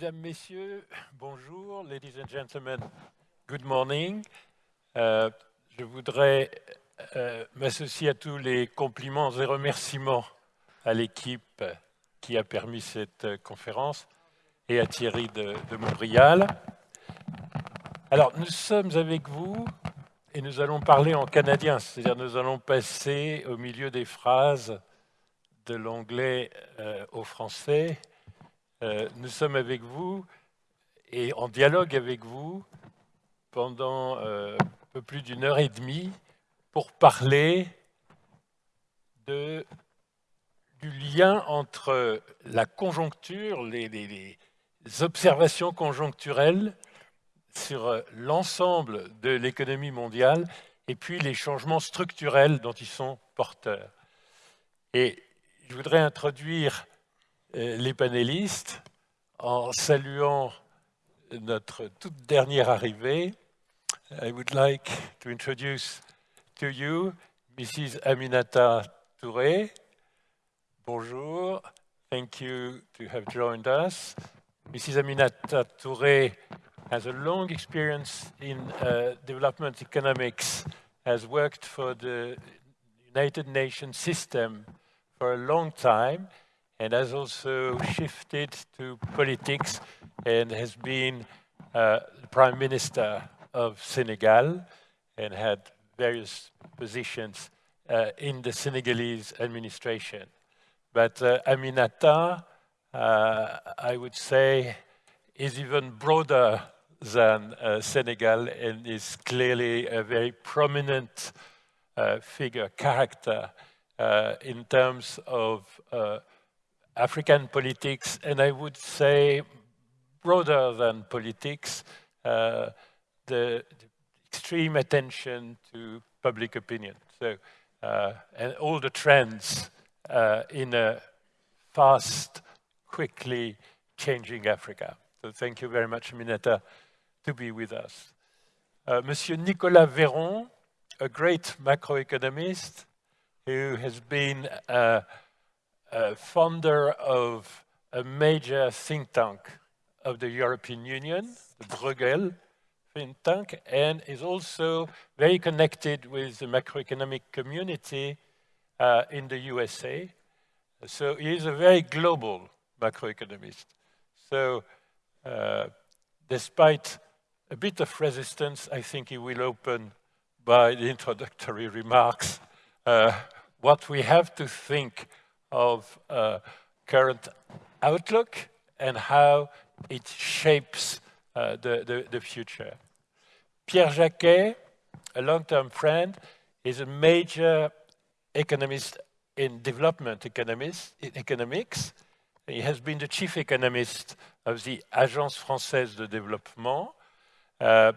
Mesdames, Messieurs, bonjour. Ladies and gentlemen, good morning. Euh, je voudrais euh, m'associer à tous les compliments et remerciements à l'équipe qui a permis cette euh, conférence et à Thierry de, Montréal. Alors, nous sommes avec vous et nous allons parler en canadien, c'est-à-dire nous allons passer au milieu des phrases de l'anglais au français. Euh, nous sommes avec vous et en dialogue avec vous pendant euh, un peu plus d'une heure et demie pour parler du lien entre la conjoncture, les, observations conjoncturelles sur l'ensemble de l'économie mondiale et puis les changements structurels dont ils sont porteurs. Et je voudrais introduire euh, les panélistes en saluant notre toute dernière arrivée. I would like to introduce to you Mrs. Aminata Touré. Bonjour. Thank you to have joined us. Mrs. Aminata Touré has a long experience in uh, development economics, has worked for the United Nations system for a long time, and has also shifted to politics and has been uh, Prime Minister of Senegal and had various positions uh, in the Senegalese administration. But uh, Aminata, uh, I would say, is even broader than uh, Senegal and is clearly a very prominent uh, figure, character in terms of African politics, and I would say broader than politics, uh, the, the, extreme attention to public opinion. So, uh, and all the trends in a fast, quickly changing Africa. So thank you very much, Mineta to be with us. Uh, Monsieur Nicolas Véron, a great macroeconomist who has been a founder of a major think tank of the European Union, the Bruegel think tank, and is also very connected with the macroeconomic community uh, in the USA. So he is a very global macroeconomist. So uh, despite a bit of resistance, I think he will open by the introductory remarks uh, what we have to think of uh, current outlook and how it shapes uh, the, the, the, future. Pierre Jacquet, a long-term friend, is a major economist in development economist, in economics. He has been the chief economist of the Agence Française de Développement, uh,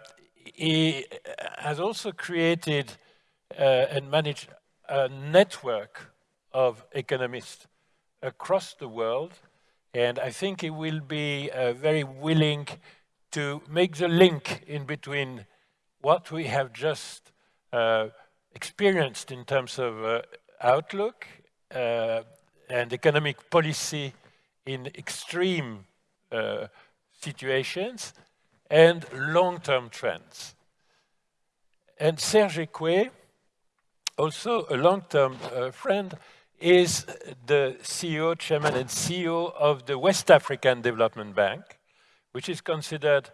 he has also created uh, and managed a network of economists across the world, and I think he will be uh, very willing to make the link in between what we have just uh, experienced in terms of uh, outlook uh, and economic policy in extreme situations and long-term trends. And Serge Ekué, also a long-term uh, friend, is the CEO, chairman and CEO of the West African Development Bank, which is considered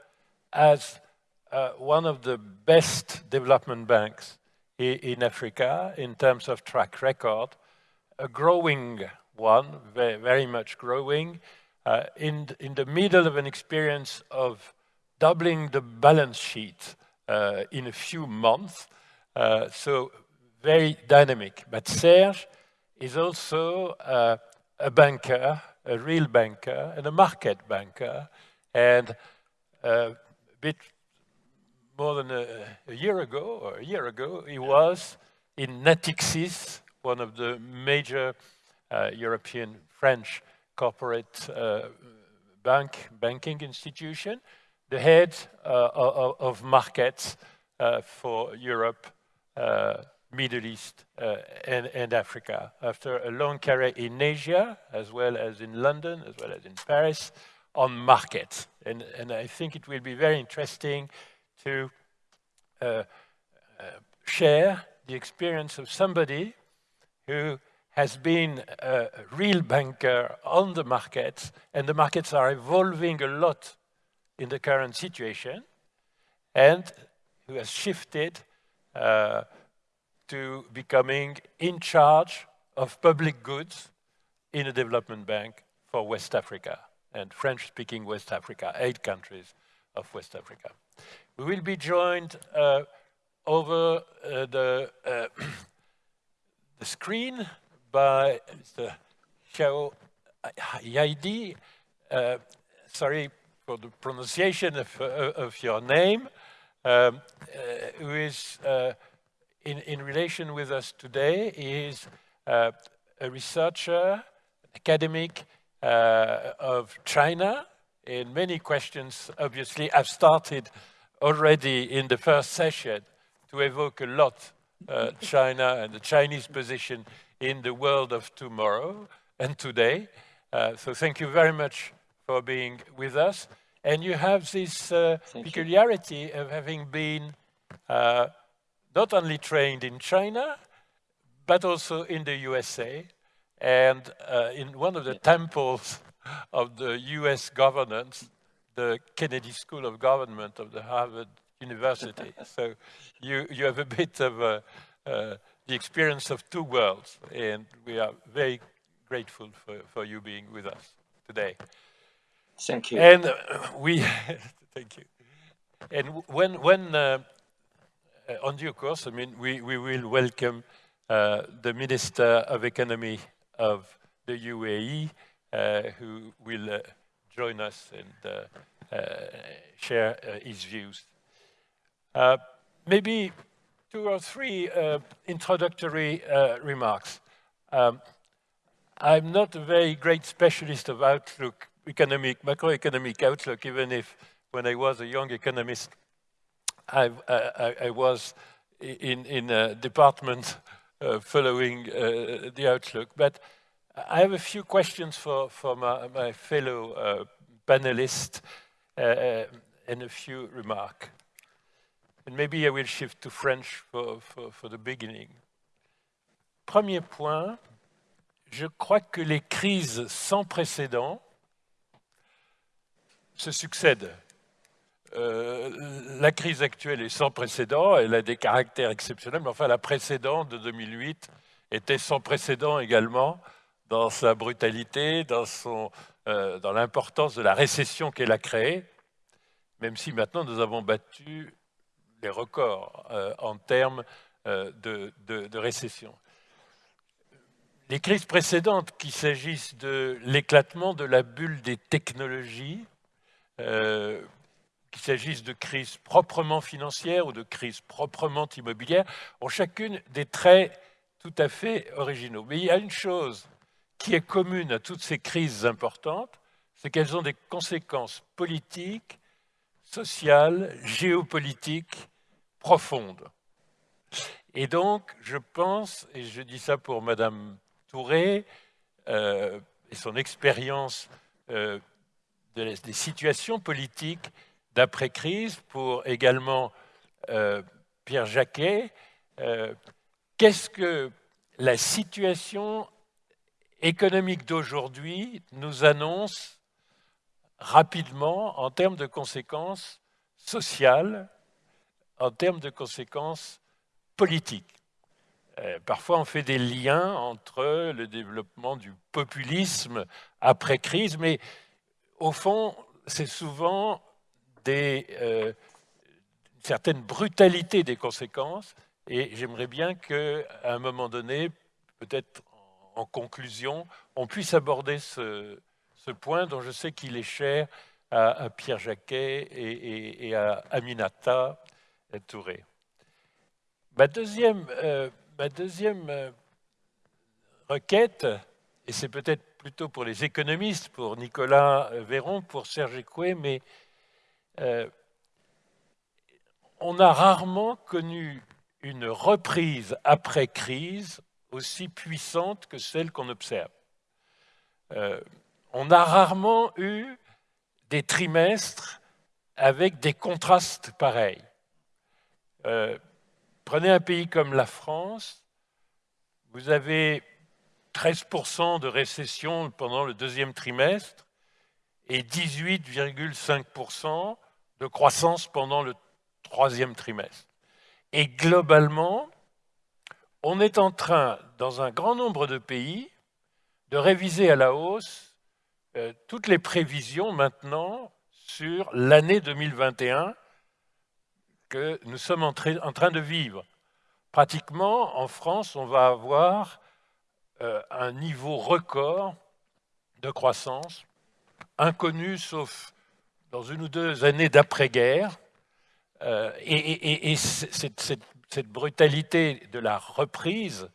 as uh, one of the best development banks in Africa in terms of track record, a growing one, very, very much growing, uh, in, in the middle of an experience of doubling the balance sheet uh, in a few months. Uh, so very dynamic. But Serge is also uh, a banker, a real banker, and a market banker. And a bit more than a, a, year ago, or a year ago, he was in Natixis, one of the major uh, European French corporate uh, bank banking institution, the head uh, of, of, markets uh, for Europe, uh, Middle East, and, and, Africa. After a long career in Asia, as well as in London, as well as in Paris, on markets. And, and I think it will be very interesting to uh, uh, share the experience of somebody who has been a real banker on the markets, and the markets are evolving a lot in the current situation, and who has shifted uh, to becoming in charge of public goods in a development bank for West Africa and French-speaking West Africa, eight countries of West Africa. We will be joined uh, over uh, the, uh, the screen by Mr. Xiao Yaidi. Uh, sorry for the pronunciation of, uh, of your name, um, uh, who is in, in relation with us today. Is a researcher, academic of China, and many questions obviously have started already in the first session to evoke a lot uh, China and the Chinese position in the world of tomorrow and today. Uh, so thank you very much for being with us. And you have this uh, peculiarity you. of having been uh, not only trained in China, but also in the USA and uh, in one of the temples of the US governance, the Kennedy School of Government of the Harvard University. so you, you have a bit of a, uh, the experience of two worlds, and we are very grateful for, for you being with us today. Thank you. And uh, we, thank you. And when, when uh, on due course, I mean, we, we will welcome uh, the Minister of Economy of the UAE, uh, who will uh, join us and share his views. maybe two or three uh, introductory uh, remarks. Um, I'm not a very great specialist of outlook, economic, macroeconomic outlook, even if when I was a young economist, I, I, I was in, in a department uh, following uh, the outlook. But I have a few questions for, for my, my fellow uh, panelists uh, and a few remarks. And maybe I will shift to French for, for, for the beginning. Premier point, je crois que les crises sans précédent se succèdent. Euh, la crise actuelle est sans précédent, elle a des caractères exceptionnels, mais enfin la précédente de 2008 était sans précédent également dans sa brutalité, euh, dans l'importance de la récession qu'elle a créée, même si maintenant nous avons battu les records euh, en termes de, récession. Les crises précédentes, qu'il s'agisse de l'éclatement de la bulle des technologies, qu'il s'agisse de crises proprement financières ou de crises proprement immobilières, ont chacune des traits tout à fait originaux. Mais il y a une chose qui est commune à toutes ces crises importantes, c'est qu'elles ont des conséquences politiques, sociales, géopolitiques profonde. Et donc, je pense, et je dis ça pour Madame Touré, euh, et son expérience euh, des situations politiques d'après-crise, pour également euh, Pierre Jacquet, qu'est-ce que la situation économique d'aujourd'hui nous annonce rapidement en termes de conséquences sociales en termes de conséquences politiques? Euh, parfois, on fait des liens entre le développement du populisme après crise, mais au fond, c'est souvent des, euh, une certaine brutalité des conséquences. Et j'aimerais bien qu'à un moment donné, peut-être en conclusion, on puisse aborder ce, point dont je sais qu'il est cher à, Pierre Jacquet et à Aminata Touré. Ma deuxième, euh, ma deuxième euh, requête, et c'est peut-être plutôt pour les économistes, pour Nicolas Véron, pour Serge Écoué, mais euh, on a rarement connu une reprise après crise aussi puissante que celle qu'on observe. on a rarement eu des trimestres avec des contrastes pareils. Euh, prenez un pays comme la France, vous avez 13% de récession pendant le deuxième trimestre et 18,5% de croissance pendant le troisième trimestre. Et globalement, on est en train, dans un grand nombre de pays, de réviser à la hausse euh, toutes les prévisions maintenant sur l'année 2021 que nous sommes en, train de vivre. Pratiquement, en France, on va avoir euh, un niveau record de croissance, inconnu sauf dans une ou deux années d'après-guerre. Euh, et, cette, brutalité de la reprise,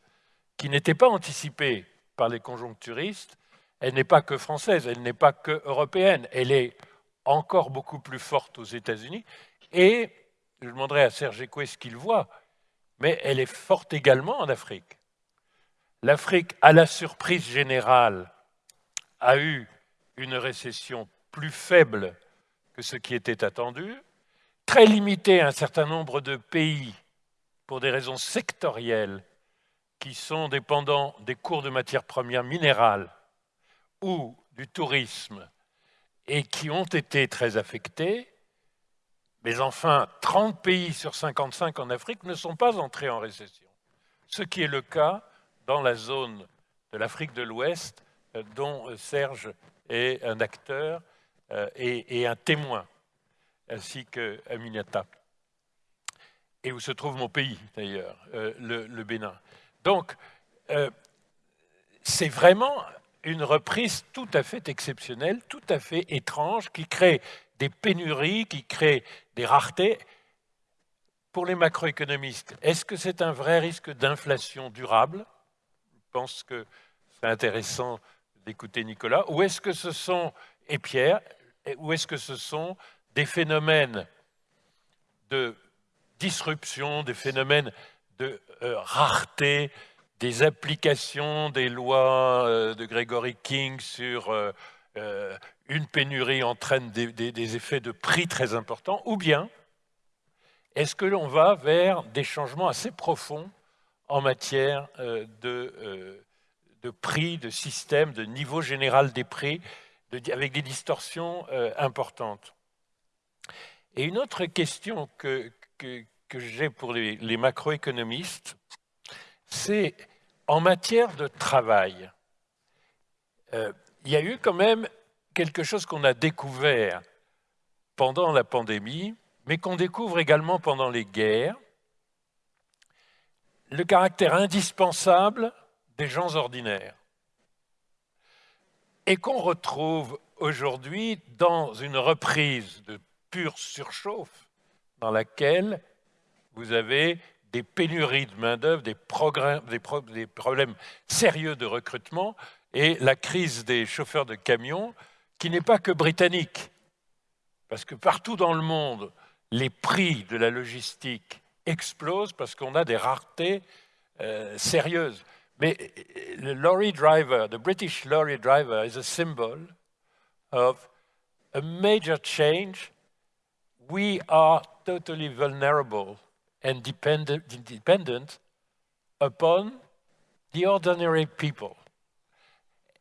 qui n'était pas anticipée par les conjoncturistes, elle n'est pas que française, elle n'est pas que européenne, elle est encore beaucoup plus forte aux États-Unis. Et je demanderai à Serge Écoué ce qu'il voit, mais elle est forte également en Afrique. L'Afrique, à la surprise générale, a eu une récession plus faible que ce qui était attendu, très limitée à un certain nombre de pays pour des raisons sectorielles qui sont dépendants des cours de matières premières minérales ou du tourisme et qui ont été très affectés, mais enfin, 30 pays sur 55 en Afrique ne sont pas entrés en récession. Ce qui est le cas dans la zone de l'Afrique de l'Ouest, euh, dont euh, Serge est un acteur euh, et, un témoin, ainsi que Aminata. Et où se trouve mon pays, d'ailleurs, le, Bénin. Donc, c'est vraiment une reprise tout à fait exceptionnelle, tout à fait étrange, qui crée des pénuries, qui crée des raretés. Pour les macroéconomistes, est-ce que c'est un vrai risque d'inflation durable? Je pense que c'est intéressant d'écouter Nicolas. Ou est-ce que ce sont, et Pierre, ou est-ce que ce sont des phénomènes de disruption, des phénomènes de euh, rareté, des applications des lois euh, de Gregory King sur euh, une pénurie entraîne des, effets de prix très importants, ou bien est-ce que l'on va vers des changements assez profonds en matière de, de prix, de système, de niveau général des prix, avec des distorsions importantes Et une autre question que, j'ai pour les, les macroéconomistes, c'est en matière de travail. Euh, il y a eu quand même quelque chose qu'on a découvert pendant la pandémie, mais qu'on découvre également pendant les guerres, le caractère indispensable des gens ordinaires, et qu'on retrouve aujourd'hui dans une reprise de pure surchauffe dans laquelle vous avez des pénuries de main-d'œuvre, des, des, problèmes sérieux de recrutement et la crise des chauffeurs de camions qui n'est pas que britannique. Parce que partout dans le monde, les prix de la logistique explosent parce qu'on a des raretés euh, sérieuses. Mais euh, lorry driver, the British lorry driver is a symbol of a major change. We are totally vulnerable and dependent, dependent upon the ordinary people.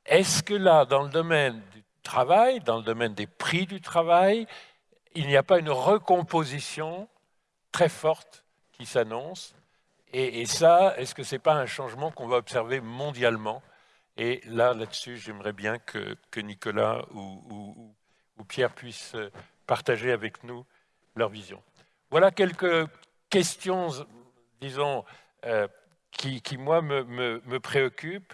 Est-ce que là, dans le domaine du travail, dans le domaine des prix du travail, il n'y a pas une recomposition très forte qui s'annonce et, ça, est-ce que ce n'est pas un changement qu'on va observer mondialement? Et là, là-dessus, j'aimerais bien que, Nicolas ou, Pierre puissent partager avec nous leur vision. Voilà quelques questions, disons, euh, qui, moi, me, préoccupent.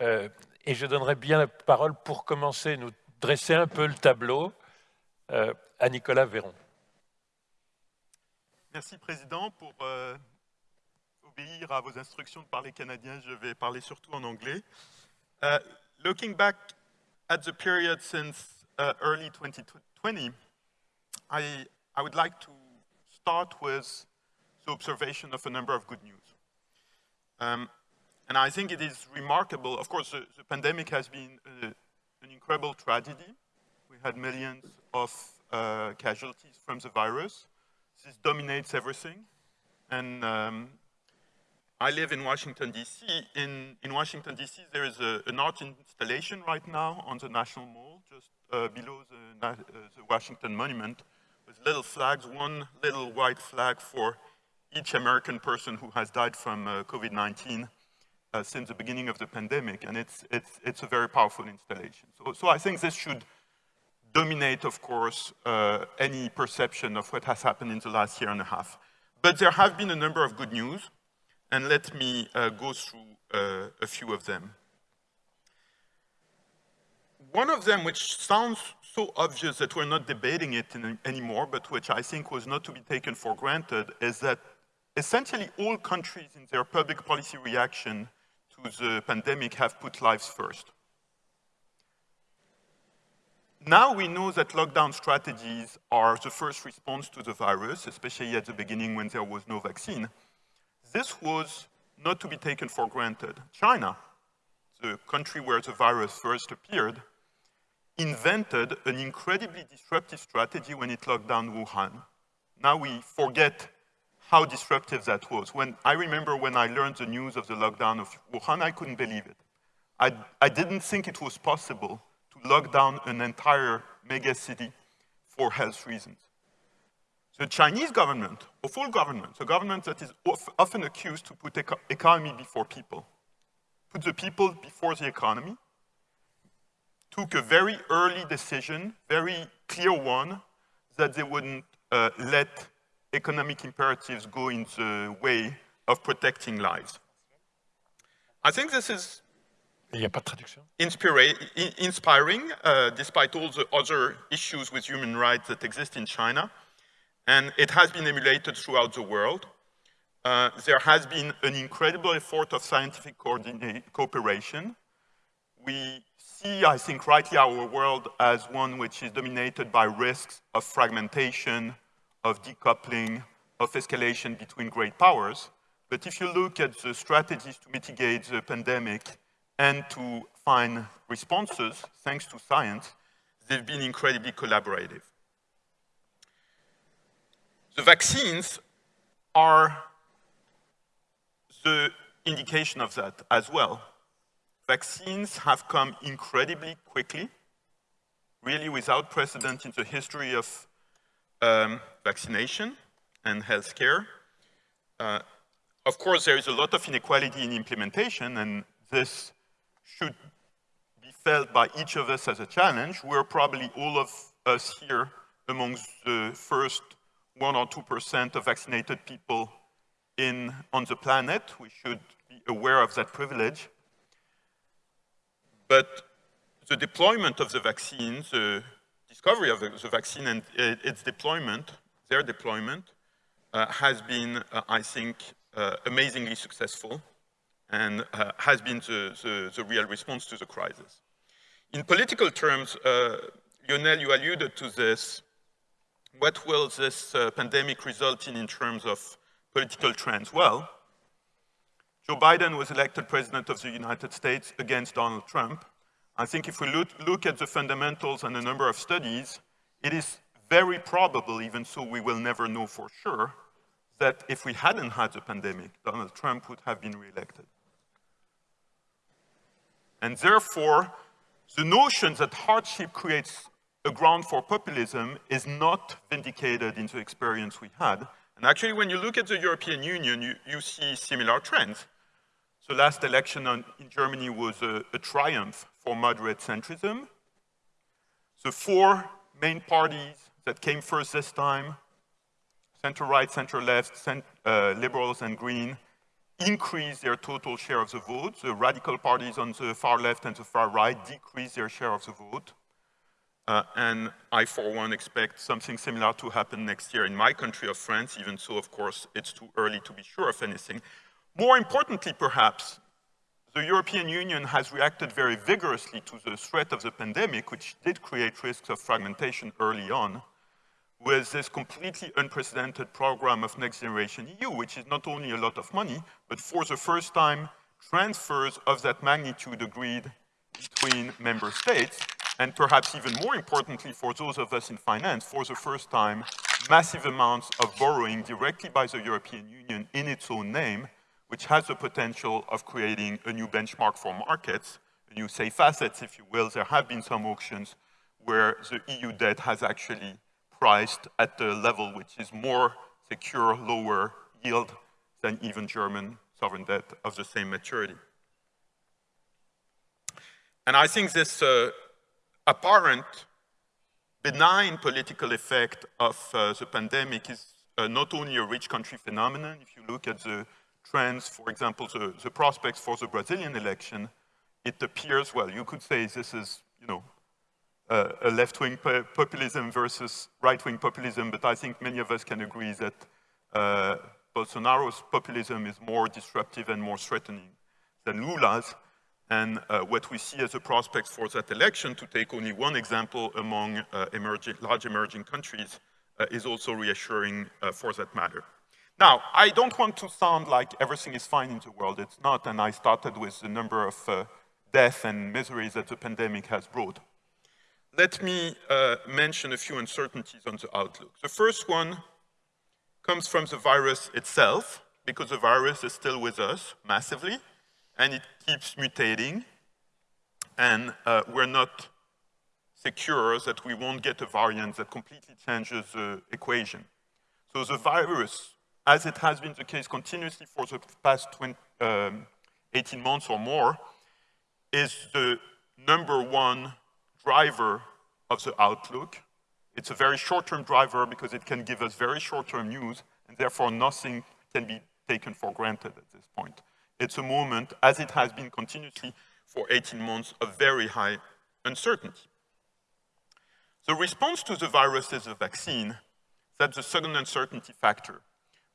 Euh, et je donnerai bien la parole pour commencer, nous dresser un peu le tableau euh, à Nicolas Véron. Merci, Président. Pour obéir à vos instructions de parler canadien, je vais parler surtout en anglais. looking back at the period since uh, early 2020, I, I would like to start with the observation of a number of good news. Um, and I think it is remarkable, of course, the, the pandemic has been a, an incredible tragedy. We had millions of uh, casualties from the virus. This dominates everything. And um, I live in Washington, D.C. In, in Washington, D.C., there is a, an art installation right now on the National Mall, just uh, below the, uh, the Washington Monument, with little flags, one little white flag for each American person who has died from uh, COVID-19 uh, since the beginning of the pandemic, and it's, it's, it's a very powerful installation. So, so I think this should dominate, of course, uh, any perception of what has happened in the last year and a half. But there have been a number of good news, and let me uh, go through uh, a few of them. One of them, which sounds so obvious that we're not debating it in, anymore, but which I think was not to be taken for granted, is that essentially all countries in their public policy reaction to the pandemic have put lives first. Now we know that lockdown strategies are the first response to the virus, especially at the beginning when there was no vaccine. This was not to be taken for granted. China, the country where the virus first appeared, invented an incredibly disruptive strategy when it locked down Wuhan. Now we forget how disruptive that was. When I remember when I learned the news of the lockdown of Wuhan, I couldn't believe it. I, I didn't think it was possible to lock down an entire megacity for health reasons. The Chinese government, of all governments, a government that is often accused to put eco economy before people, put the people before the economy, took a very early decision, very clear one, that they wouldn't uh, let economic imperatives go in the way of protecting lives. I think this is inspiring, uh, despite all the other issues with human rights that exist in China. And it has been emulated throughout the world. Uh, there has been an incredible effort of scientific cooperation. We see, I think, rightly our world as one which is dominated by risks of fragmentation, of decoupling, of escalation between great powers. But if you look at the strategies to mitigate the pandemic and to find responses, thanks to science, they've been incredibly collaborative. The vaccines are the indication of that as well. Vaccines have come incredibly quickly, really without precedent in the history of um, vaccination and healthcare. Uh, of course, there is a lot of inequality in implementation, and this should be felt by each of us as a challenge. We're probably all of us here amongst the first one or 2% of vaccinated people in, on the planet. We should be aware of that privilege. But the deployment of the vaccines, the discovery of the, vaccine and its deployment, their deployment, uh, has been, uh, I think, uh, amazingly successful and uh, has been the, the, the, real response to the crisis. In political terms, uh, Lionel, you alluded to this. What will this uh, pandemic result in in terms of political trends? Well, Joe Biden was elected president of the United States against Donald Trump. I think if we look, look at the fundamentals and a number of studies, it is very probable, even so we will never know for sure, that if we hadn't had the pandemic, Donald Trump would have been reelected. And therefore, the notion that hardship creates a ground for populism is not vindicated in the experience we had. And actually, when you look at the European Union, you, you see similar trends. The last election on, in Germany was a, a triumph for moderate centrism. The four main parties that came first this time, center-right, center-left, cent uh, liberals and green, increased their total share of the vote. The radical parties on the far left and the far right decreased their share of the vote. Uh, and I, for one, expect something similar to happen next year in my country of France, even so, of course, it's too early to be sure of anything. More importantly, perhaps, the European Union has reacted very vigorously to the threat of the pandemic, which did create risks of fragmentation early on, with this completely unprecedented program of Next Generation EU, which is not only a lot of money, but for the first time, transfers of that magnitude agreed between member states, and perhaps even more importantly for those of us in finance, for the first time, massive amounts of borrowing directly by the European Union in its own name, which has the potential of creating a new benchmark for markets, a new safe assets, if you will. There have been some auctions where the EU debt has actually priced at a level which is more secure, lower yield than even German sovereign debt of the same maturity. And I think this uh, apparent benign political effect of uh, the pandemic is uh, not only a rich country phenomenon. If you look at the trends, for example, the, the prospects for the Brazilian election, it appears, well, you could say this is, you know, uh, a left-wing populism versus right-wing populism, but I think many of us can agree that uh, Bolsonaro's populism is more disruptive and more threatening than Lula's. And uh, what we see as a prospect for that election, to take only one example among uh, emerging, large emerging countries, uh, is also reassuring uh, for that matter. Now, I don't want to sound like everything is fine in the world. It's not, and I started with the number of uh, deaths and miseries that the pandemic has brought. Let me uh, mention a few uncertainties on the outlook. The first one comes from the virus itself, because the virus is still with us massively and it keeps mutating, and uh, we're not secure that we won't get a variant that completely changes the equation. So the virus, as it has been the case continuously for the past 20, um, 18 months or more, is the number one driver of the outlook. It's a very short-term driver because it can give us very short-term news, and therefore nothing can be taken for granted at this point. It's a moment, as it has been continuously for 18 months, of very high uncertainty. The response to the virus is a vaccine. That's the second uncertainty factor.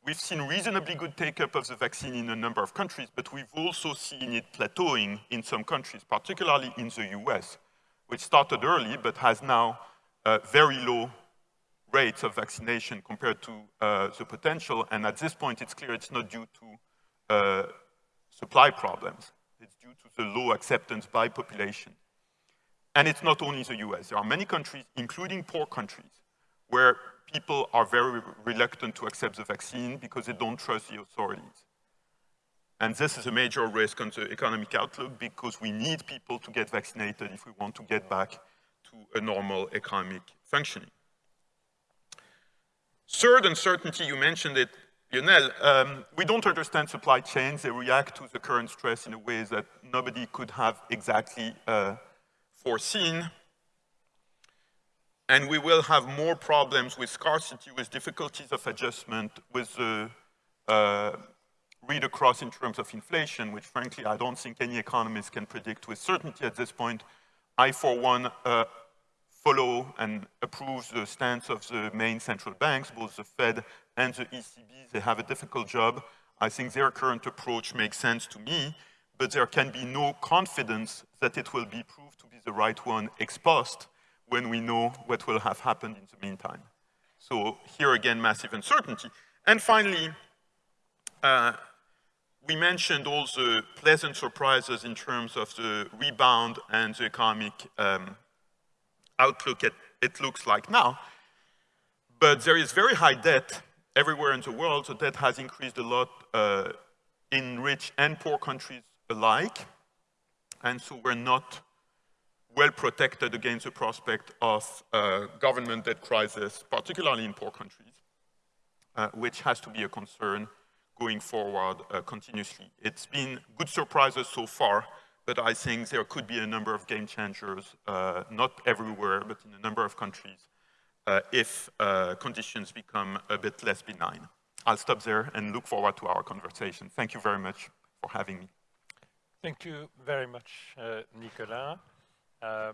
We've seen reasonably good take-up of the vaccine in a number of countries, but we've also seen it plateauing in some countries, particularly in the US, which started early but has now uh, very low rates of vaccination compared to uh, the potential. And at this point, it's clear it's not due to uh, supply problems. It's due to the low acceptance by population. And it's not only the US. There are many countries, including poor countries, where people are very reluctant to accept the vaccine because they don't trust the authorities. And this is a major risk on the economic outlook because we need people to get vaccinated if we want to get back to a normal economic functioning. Third uncertainty, you mentioned it, Lionel, um, we don't understand supply chains. They react to the current stress in a way that nobody could have exactly uh, foreseen. And we will have more problems with scarcity, with difficulties of adjustment, with the uh, read across in terms of inflation, which frankly I don't think any economist can predict with certainty at this point. I, for one, uh, follow and approve the stance of the main central banks, both the Fed and the ECB. They have a difficult job. I think their current approach makes sense to me, but there can be no confidence that it will be proved to be the right one ex post when we know what will have happened in the meantime. So here again, massive uncertainty. And finally, uh, we mentioned all the pleasant surprises in terms of the rebound and the economic um, outlook it, it looks like now. But there is very high debt everywhere in the world. so debt has increased a lot uh, in rich and poor countries alike. And so we're not well protected against the prospect of uh, government debt crisis, particularly in poor countries, uh, which has to be a concern going forward uh, continuously. It's been good surprises so far, but I think there could be a number of game changers, uh, not everywhere, but in a number of countries, uh, if uh, conditions become a bit less benign. I'll stop there and look forward to our conversation. Thank you very much for having me. Thank you very much, uh, Nicolas. Uh,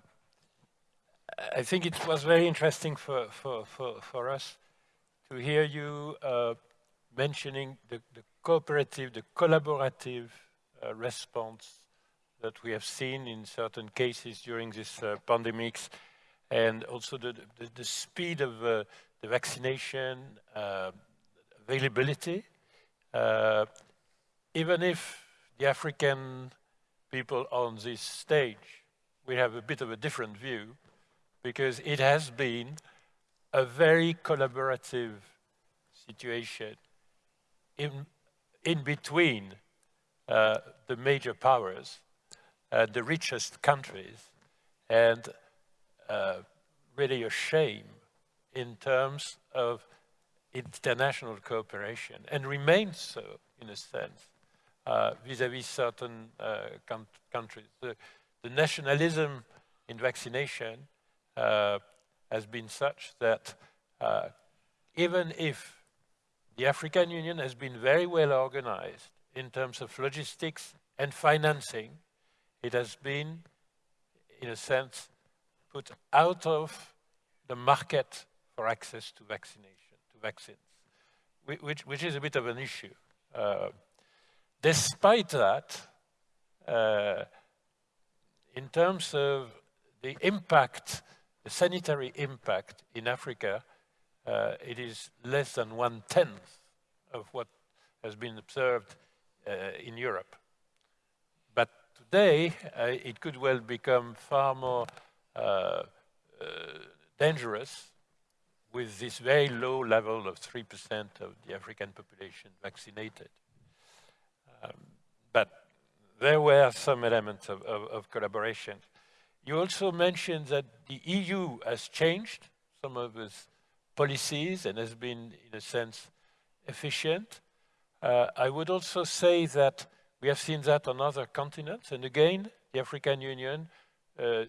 I think it was very interesting for, for, for, for us to hear you mentioning the, the cooperative, the collaborative uh, response that we have seen in certain cases during this uh, pandemics, and also the, the, the speed of uh, the vaccination uh, availability. Uh, even if the African people on this stage we have a bit of a different view because it has been a very collaborative situation in, in between uh, the major powers, uh, the richest countries, and uh, really a shame in terms of international cooperation, and remains so in a sense uh, vis-à-vis -vis certain uh, countries. The, the, nationalism in vaccination uh, has been such that even if the African Union has been very well organized in terms of logistics and financing, it has been, in a sense, put out of the market for access to vaccination, to vaccines, which, which is a bit of an issue. Uh, despite that, uh, in terms of the impact, the sanitary impact in Africa, uh, it is less than one-tenth of what has been observed uh, in Europe. Today, uh, it could well become far more uh, dangerous with this very low level of 3% of the African population vaccinated. Um, but there were some elements of, of, of, collaboration. You also mentioned that the EU has changed some of its policies and has been, in a sense, efficient. Uh, I would also say that we have seen that on other continents, and again, the African Union, uh, in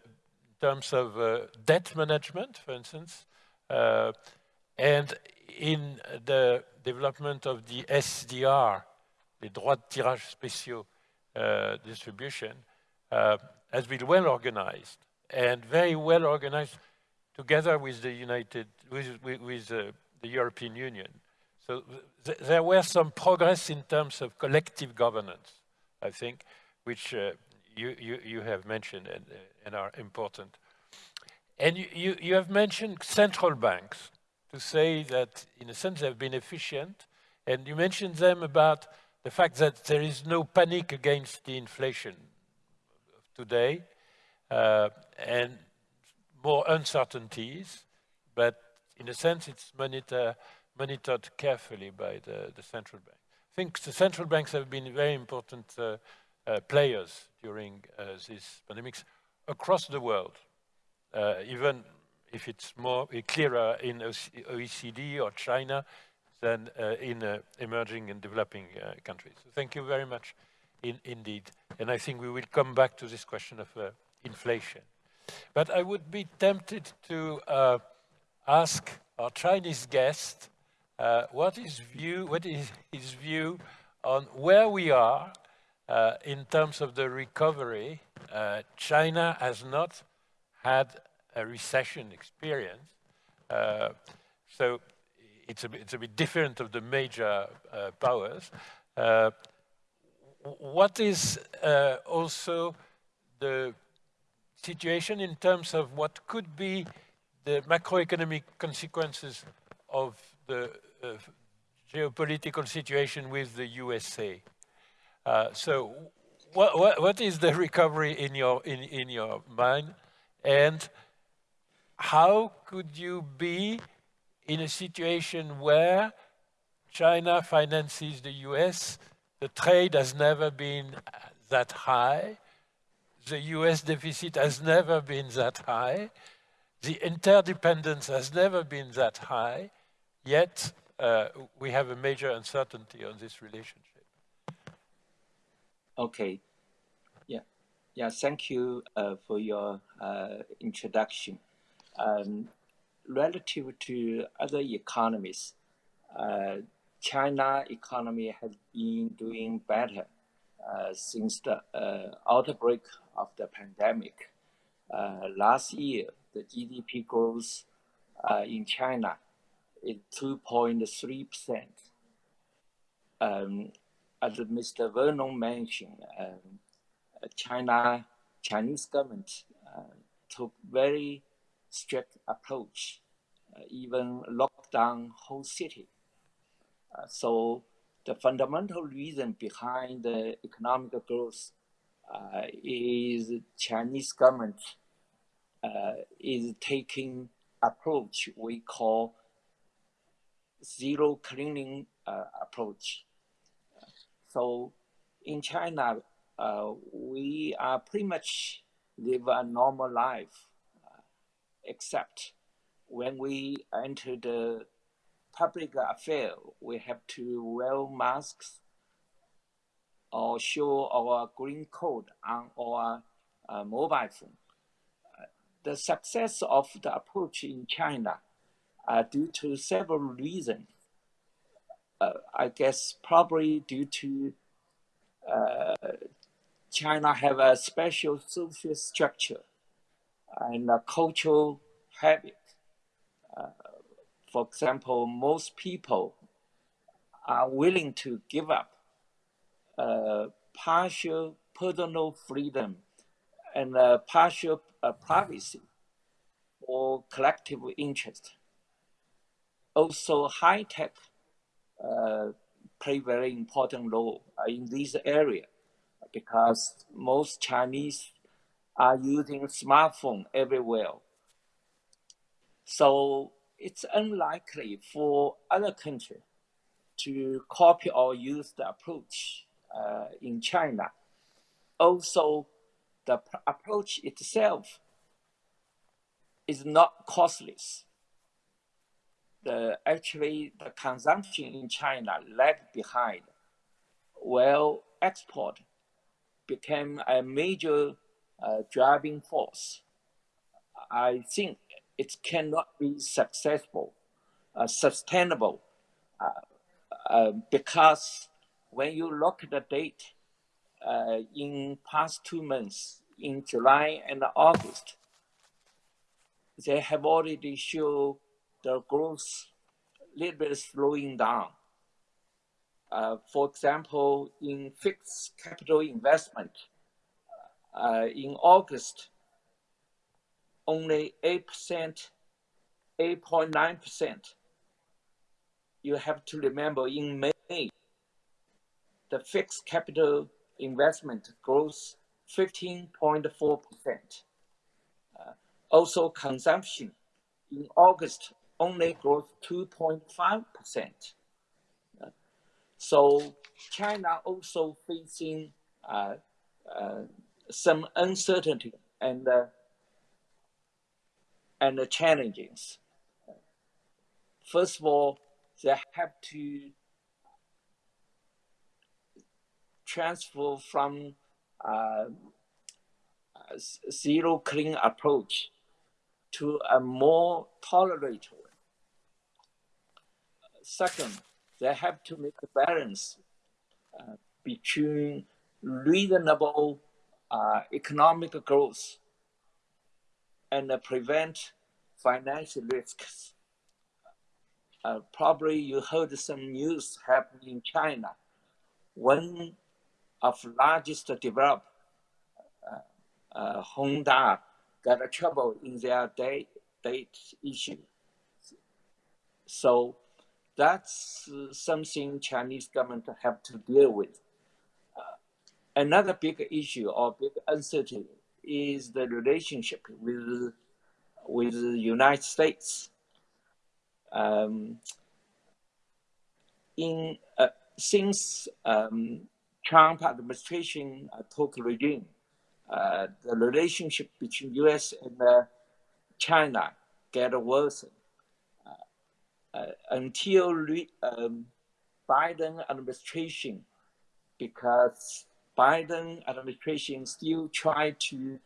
terms of uh, debt management, for instance, uh, and in the development of the SDR, the droits de tirage spéciaux uh, distribution, uh, has been well organized and very well organized together with the United, with, with, with uh, the European Union. So th there were some progress in terms of collective governance, I think, which uh, you, you, you, have mentioned and, uh, and are important. And you, you, you, have mentioned central banks to say that, in a sense, they've been efficient. And you mentioned them about the fact that there is no panic against the inflation today. Uh, and more uncertainties, but in a sense it's monitor, monitored carefully by the, the, central bank. I think the central banks have been very important uh, uh, players during uh, these pandemics across the world, uh, even if it's more clearer in OECD or China than uh, in emerging and developing countries. So thank you very much in, indeed. And I think we will come back to this question of inflation. But I would be tempted to ask our Chinese guest uh, what is view, what is his view on where we are uh, in terms of the recovery. Uh, China has not had a recession experience, uh, so it's a, it's a bit different of the major uh, powers. what is also the situation in terms of what could be the macroeconomic consequences of the uh, geopolitical situation with the USA. Uh, so what, what, what is the recovery in your, in, in your mind? And how could you be in a situation where China finances the US, the trade has never been that high, the US deficit has never been that high. The interdependence has never been that high, yet uh, we have a major uncertainty on this relationship. Okay. Yeah. Yeah, thank you uh, for your uh, introduction. Um, relative to other economies, uh, China economy has been doing better uh, since the uh, outbreak of the pandemic. Last year, the GDP growth in China is 2.3%. Um, as Mr. Vernon mentioned, um, China, Chinese government uh, took very strict approach, uh, even locked down whole city. Uh, so the fundamental reason behind the economic growth uh, is Chinese government uh, is taking approach we call zero cleaning uh, approach. So in China, uh, we are pretty much live a normal life, uh, except when we enter the public affair, we have to wear masks or show our green code on our uh, mobile phone. Uh, the success of the approach in China uh, due to several reasons. Uh, I guess probably due to uh, China have a special social structure and a cultural habit. Uh, for example, most people are willing to give up uh, partial personal freedom and uh, partial privacy for collective interest. Also, high tech uh, play very important role uh, in this area because most Chinese are using smartphone everywhere. So it's unlikely for other countries to copy or use the approach uh, in China. Also, the approach itself is not costless. The, actually, the consumption in China lagged behind, while export became a major uh, driving force. I think it cannot be successful, uh, sustainable, uh, uh because when you look at the date uh, in past two months, in July and August, they have already shown the growth a little bit slowing down. Uh, for example, in fixed capital investment, uh, in August, only 8%, 8.9%. You have to remember in May, the fixed capital investment grows 15.4%. Uh, also, consumption in August only grows 2.5%. Uh, so China also facing uh, uh some uncertainty and uh, and the challenges. First of all, they have to transfer from uh, zero clean approach to a more tolerant. Second, they have to make a balance uh, between reasonable uh, economic growth and uh, prevent financial risks. Uh, probably you heard some news happening in China. One of largest developed, uh, uh, Hengda, got a trouble in their date, date issue. So that's something Chinese government have to deal with. Uh, another big issue or big uncertainty is the relationship with with the United States. Um, in uh, since um, Trump administration uh, took regime, uh, the relationship between U.S. and uh, China get worse uh, uh, until um, Biden administration, because Biden administration still try to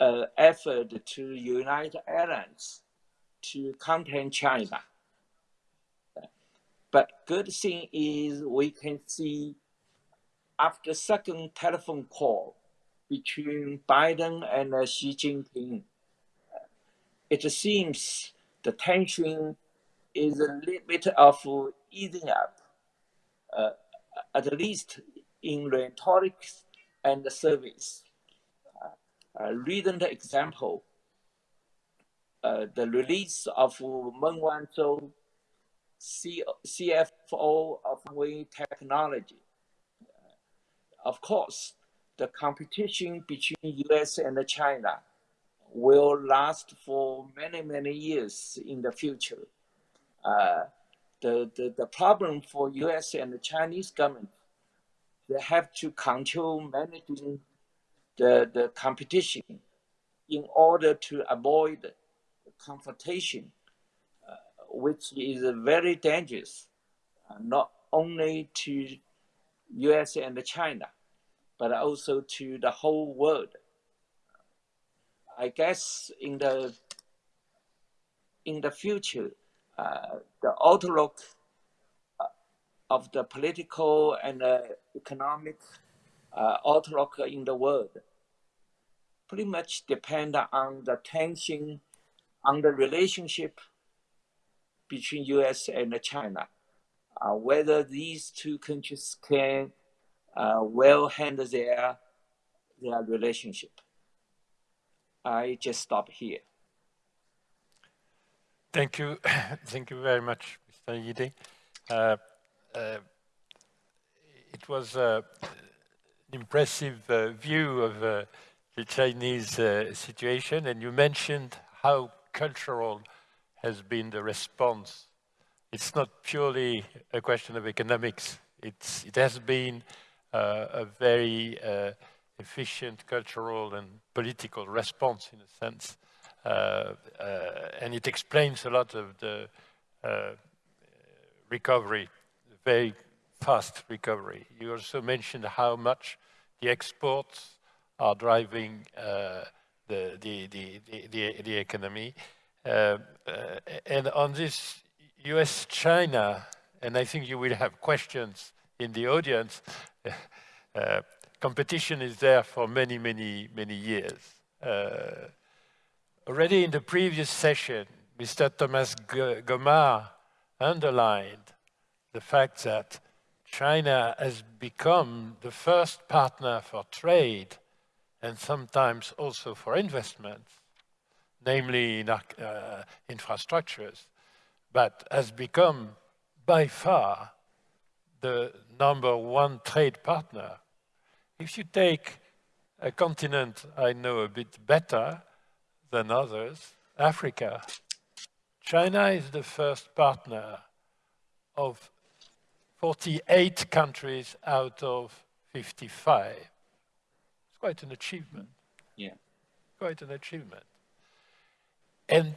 uh, effort to unite alliance to contain China. But good thing is we can see after second telephone call between Biden and uh, Xi Jinping, it seems the tension is a little bit of easing up, uh, at least in rhetoric and the service. Uh, recent example, uh, the release of Meng Wanzhou C CFO of Huawei Technology. Of course, the competition between US and China will last for many, many years in the future. Uh, the, the, the problem for US and the Chinese government, they have to control managing the, the competition in order to avoid confrontation, uh, which is very dangerous, uh, not only to US and China, but also to the whole world. I guess in the in the future, uh, the outlook uh, of the political and uh, economic uh, outlook in the world pretty much depend on the tension on the relationship between U.S. and China, uh, whether these two countries can uh, well handle their their relationship. I just stop here. Thank you. Thank you very much, Mr. Yide. Uh, uh, it was uh, an impressive uh, view of uh, the Chinese uh, situation, and you mentioned how cultural has been the response. It's not purely a question of economics. It's, it has been a very efficient cultural and political response, in a sense. Uh, uh, and it explains a lot of the uh, recovery, very fast recovery. You also mentioned how much the exports are driving uh, the, the, the, the, the, economy. Uh, uh, and on this US-China, and I think you will have questions in the audience, competition is there for many, many, many years. Already in the previous session, Mr. Thomas Gomart underlined the fact that China has become the first partner for trade and sometimes also for investments, namely in uh, infrastructures, but has become by far the number one trade partner. If you take a continent I know a bit better, than others, Africa. China is the first partner of 48 countries out of 55. It's quite an achievement. Yeah. Quite an achievement. And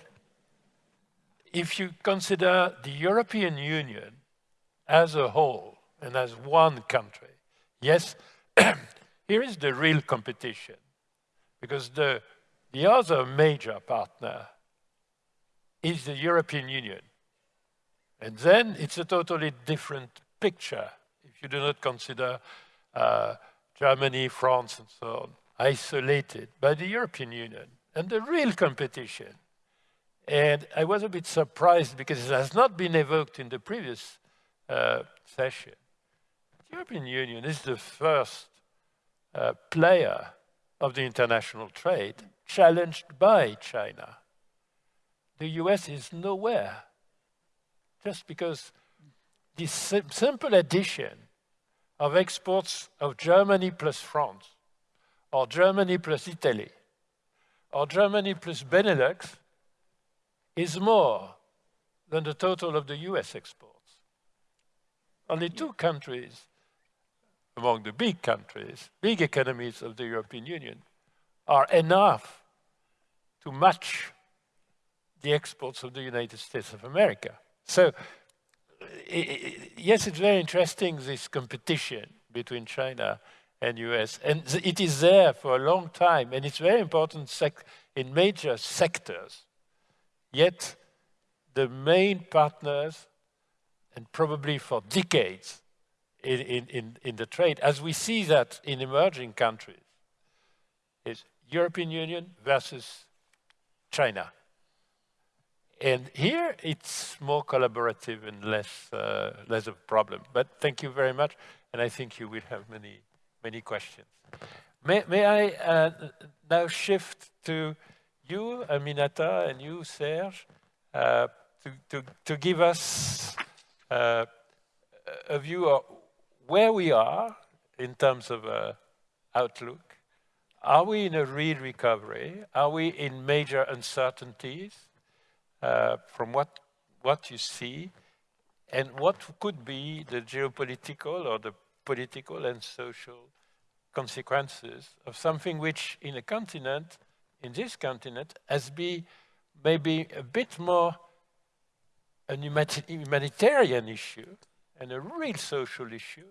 if you consider the European Union as a whole and as one country, yes, here is the real competition because the the other major partner is the European Union. And then it's a totally different picture if you do not consider uh, Germany, France, and so on, isolated by the European Union and the real competition. And I was a bit surprised because it has not been evoked in the previous uh, session. The European Union is the first uh, player of the international trade challenged by China. The US is nowhere, just because this sim simple addition of exports of Germany plus France, or Germany plus Italy, or Germany plus Benelux is more than the total of the US exports. Only two countries among the big countries, big economies of the European Union, are enough to match the exports of the United States of America. So, yes, it's very interesting, this competition between China and US. And it is there for a long time, and it's very important in major sectors. Yet, the main partners, and probably for decades in, in, in the trade, as we see that in emerging countries, is European Union versus China. And here it's more collaborative and less, uh, less of a problem. But thank you very much, and I think you will have many, many questions. May, may I uh, now shift to you, Aminata, and you, Serge, uh, to, to, to give us uh, a view of where we are in terms of uh, outlook? Are we in a real recovery? Are we in major uncertainties uh, from what, what you see? And what could be the geopolitical or the political and social consequences of something which in a continent, in this continent, has been maybe a bit more a humanitarian issue and a real social issue,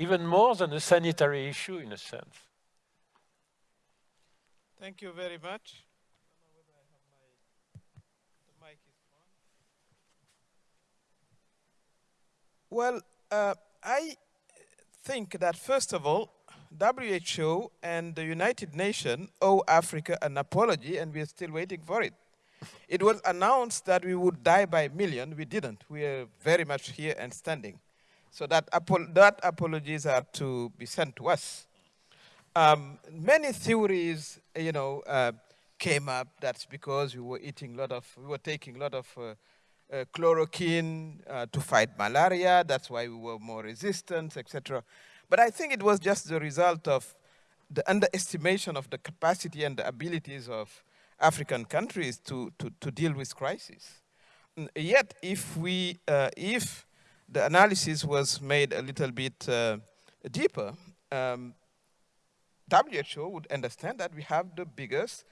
even more than a sanitary issue in a sense. Thank you very much. Well, uh, I think that first of all, WHO and the United Nations owe Africa an apology and we are still waiting for it. It was announced that we would die by a million. We didn't. We are very much here and standing. So that, apo that apologies are to be sent to us. Um, many theories, you know, uh, came up. That's because we were eating a lot of, we were taking a lot of uh, uh, chloroquine uh, to fight malaria. That's why we were more resistant, etc. But I think it was just the result of the underestimation of the capacity and the abilities of African countries to, to, to deal with crisis. Yet, if we, uh, if the analysis was made a little bit uh, deeper, um, WHO would understand that we have the biggest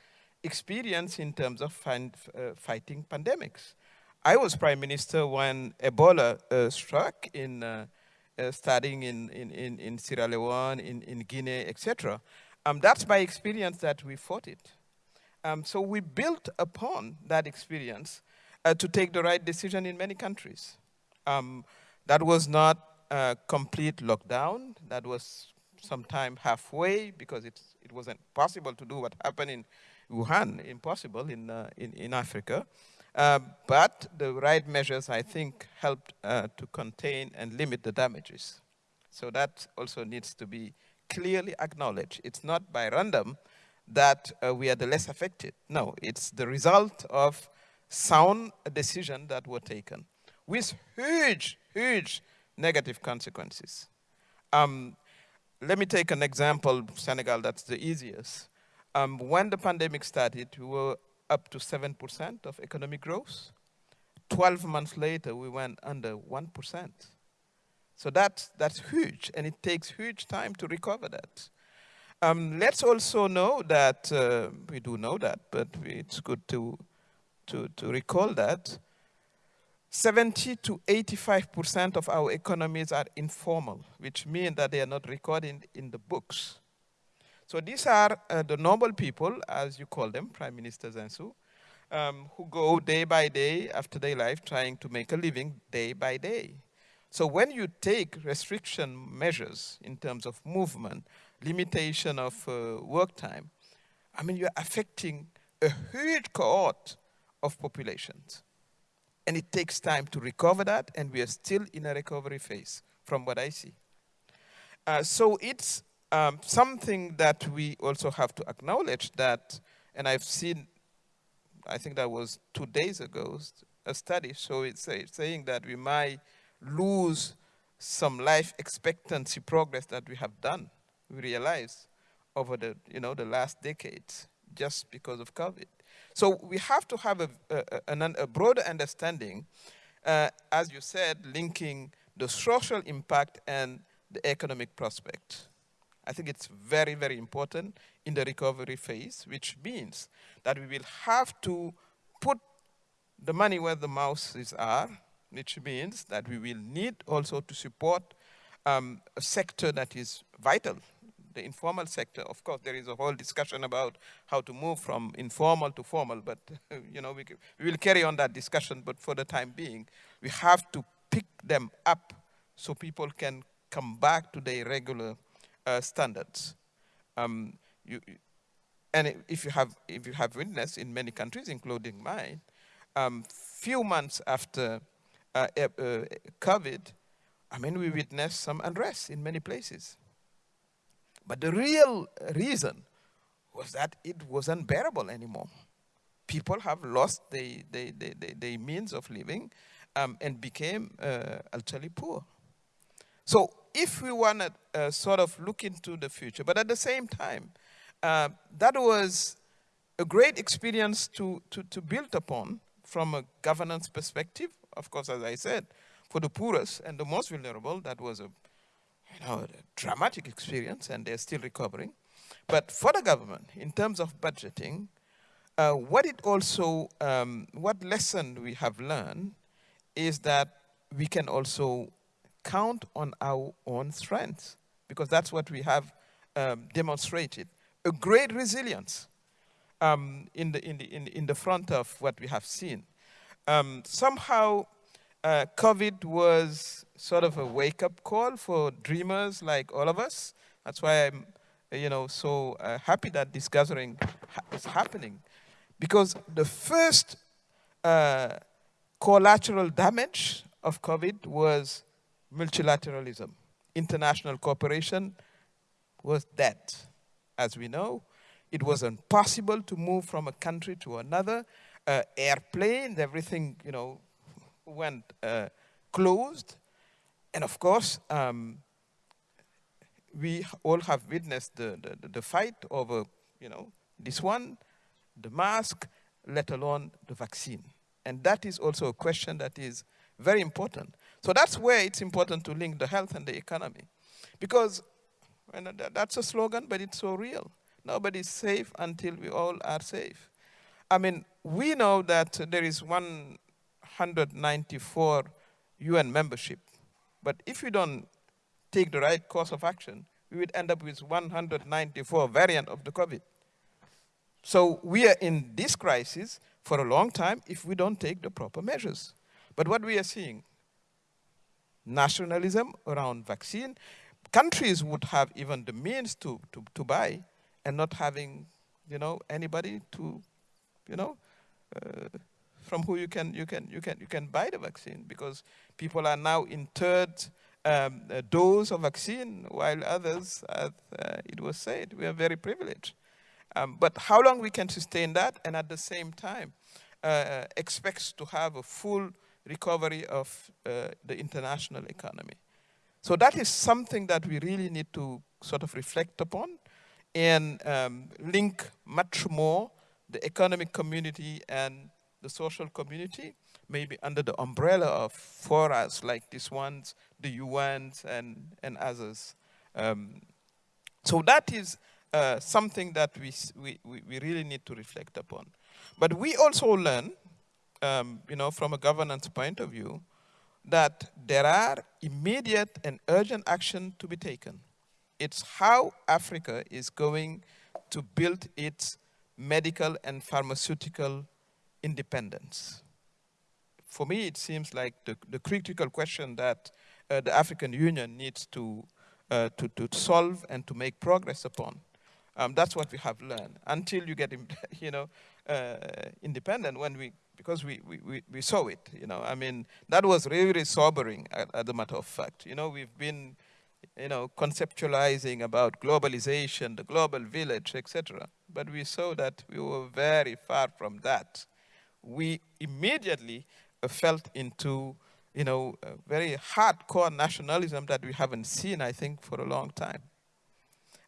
experience in terms of find, uh, fighting pandemics. I was prime minister when Ebola uh, struck in uh, uh, studying in, in, in, Sierra Leone, in, in Guinea, etc. Um, that's my experience that we fought it. Um, so we built upon that experience uh, to take the right decision in many countries. Um, that was not a complete lockdown. That was sometime halfway because it, it wasn't possible to do what happened in Wuhan, impossible in, uh, in, in Africa. Uh, but the right measures, I think, helped uh, to contain and limit the damages. So that also needs to be clearly acknowledged. It's not by random that uh, we are the less affected. No, it's the result of sound decisions that were taken with huge, huge negative consequences. Um, let me take an example, Senegal, that's the easiest. Um, when the pandemic started, we were up to 7% of economic growth. 12 months later, we went under 1%. So that's, that's huge, and it takes huge time to recover that. Um, let's also know that, uh, we do know that, but it's good to, to, to recall that 70 to 85% of our economies are informal, which means that they are not recorded in the books. So these are uh, the normal people, as you call them, Prime Minister Zinsou, um, who go day by day after their life trying to make a living day by day. So when you take restriction measures in terms of movement, limitation of uh, work time, I mean, you're affecting a huge cohort of populations. And it takes time to recover that, and we are still in a recovery phase, from what I see. Uh, so it's um, something that we also have to acknowledge that, and I've seen, I think that was two days ago, a study so it's saying that we might lose some life expectancy progress that we have done we realized over the, you know, the last decades just because of COVID. So we have to have a, a, a broader understanding, uh, as you said, linking the social impact and the economic prospect. I think it's very, very important in the recovery phase, which means that we will have to put the money where the mouths are, which means that we will need also to support um, a sector that is vital the informal sector. Of course, there is a whole discussion about how to move from informal to formal, but you know, we, we will carry on that discussion, but for the time being, we have to pick them up so people can come back to their regular uh, standards. Um, you, and if you have if you have witnessed in many countries, including mine, um, few months after uh, uh, COVID, I mean, we witnessed some unrest in many places. But the real reason was that it was unbearable anymore. People have lost the, the, the, the, the means of living um, and became uh, utterly poor. So if we want to uh, sort of look into the future, but at the same time, uh, that was a great experience to, to, to build upon from a governance perspective. Of course, as I said, for the poorest and the most vulnerable, that was a, you know, dramatic experience and they're still recovering. But for the government, in terms of budgeting, uh, what it also, um, what lesson we have learned is that we can also count on our own strengths because that's what we have um, demonstrated. A great resilience um, in, the, in, the, in, in, the front of what we have seen. Um, somehow, uh, COVID was sort of a wake-up call for dreamers like all of us. That's why I'm, you know, so uh, happy that this gathering ha is happening, because the first uh, collateral damage of COVID was multilateralism. International cooperation was dead, as we know. It was impossible to move from a country to another. Uh, airplanes, everything, you know, went uh, closed. And of course, um, we all have witnessed the, the, the fight over, you know, this one, the mask, let alone the vaccine. And that is also a question that is very important. So that's where it's important to link the health and the economy. Because that's a slogan, but it's so real. Nobody's safe until we all are safe. I mean, we know that there is 194 UN membership, but if you don't take the right course of action, we would end up with 194 variant of the COVID. So we are in this crisis for a long time if we don't take the proper measures. But what we are seeing, nationalism around vaccine, countries would have even the means to, to, to buy, and not having, you know, anybody to, you know, uh, from who you can, you, can, you, can, you can buy the vaccine because people are now in third um, dose of vaccine while others, as uh, it was said, we are very privileged. Um, but how long we can sustain that and at the same time uh, expects to have a full recovery of uh, the international economy. So that is something that we really need to sort of reflect upon and um, link much more the economic community and the social community, maybe under the umbrella of forums like these ones, the UNs and, and others. Um, so that is uh, something that we, we, we really need to reflect upon. But we also learn, um, you know, from a governance point of view, that there are immediate and urgent action to be taken. It's how Africa is going to build its medical and pharmaceutical independence. For me, it seems like the, the critical question that uh, the African Union needs to, uh, to, to solve and to make progress upon. Um, that's what we have learned. Until you get, you know, uh, independent, when we because we, we, we saw it, you know. I mean, that was really sobering, as a matter of fact. You know, we've been, you know, conceptualizing about globalization, the global village, etc. But we saw that we were very far from that. We immediately felt into, you know, very hardcore nationalism that we haven't seen, I think, for a long time.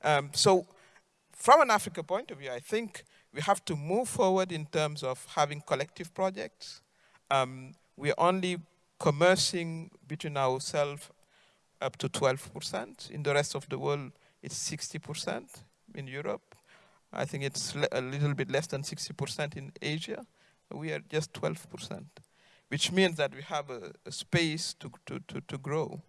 Um, so from an Africa point of view, I think we have to move forward in terms of having collective projects. Um, we're only commercing between ourselves up to 12%. In the rest of the world, it's 60% in Europe. I think it's a little bit less than 60% in Asia. We are just 12%, which means that we have a, a space to, to, to, to, grow.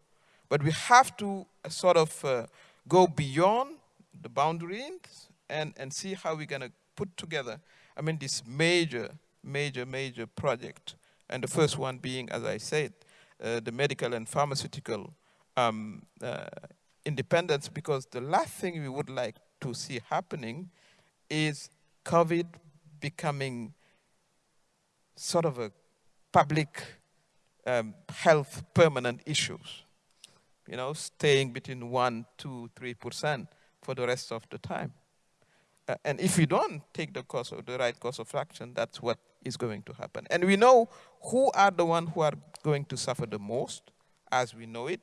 But we have to uh, sort of uh, go beyond the boundaries and, and see how we're going to put together, I mean, this major, major, major project. And the first one being, as I said, uh, the medical and pharmaceutical um, uh, independence, because the last thing we would like to see happening is COVID becoming sort of a public um, health permanent issues. You know, staying between one, two, three percent for the rest of the time. Uh, and if we don't take the course of the right course of action, that's what is going to happen. And we know who are the ones who are going to suffer the most, as we know it,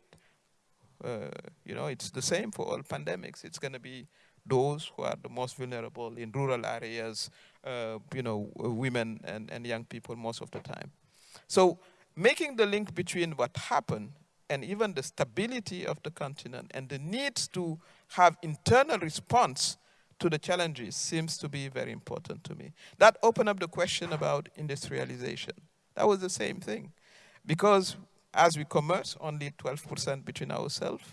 Uh, you know, it's the same for all pandemics. It's going to be those who are the most vulnerable in rural areas, uh, you know, women and, and young people most of the time. So making the link between what happened and even the stability of the continent and the need to have internal response to the challenges seems to be very important to me. That opened up the question about industrialization. That was the same thing. Because as we commerce only 12% between ourselves,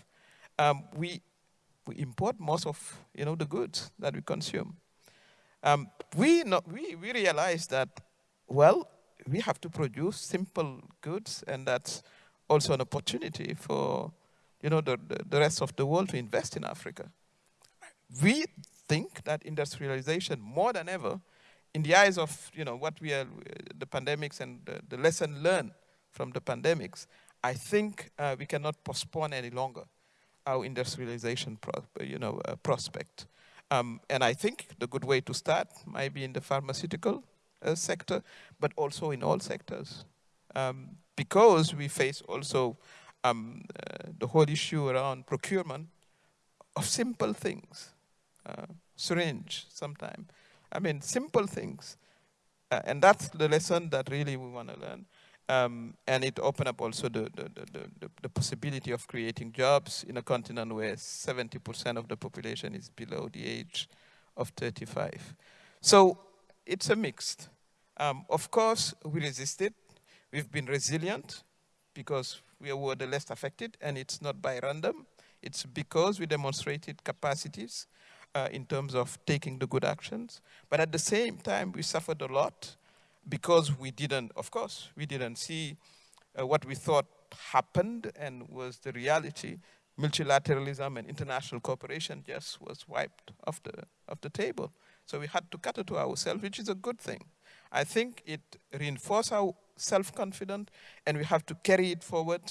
um, we, we import most of you know, the goods that we consume. Um, we, we, we realize that, well, we have to produce simple goods, and that's also an opportunity for you know, the, the, the rest of the world to invest in Africa. We think that industrialization, more than ever, in the eyes of you know, what we are, the pandemics and the, the lesson learned from the pandemics, I think uh, we cannot postpone any longer our industrialization pro, you know, uh, prospect. Um, and I think the good way to start might be in the pharmaceutical uh, sector, but also in all sectors. Um, because we face also um, uh, the whole issue around procurement of simple things, uh, syringe sometimes. I mean, simple things. Uh, and that's the lesson that really we want to learn. Um, and it opened up also the, the, the, the, possibility of creating jobs in a continent where 70% of the population is below the age of 35. So it's a mixed. Um, of course, we resisted. We've been resilient because we were the less affected, and it's not by random. It's because we demonstrated capacities uh, in terms of taking the good actions. But at the same time, we suffered a lot because we didn't, of course, we didn't see uh, what we thought happened and was the reality. Multilateralism and international cooperation just was wiped off the, off the table. So we had to cut it to ourselves, which is a good thing. I think it reinforced our self-confidence and we have to carry it forward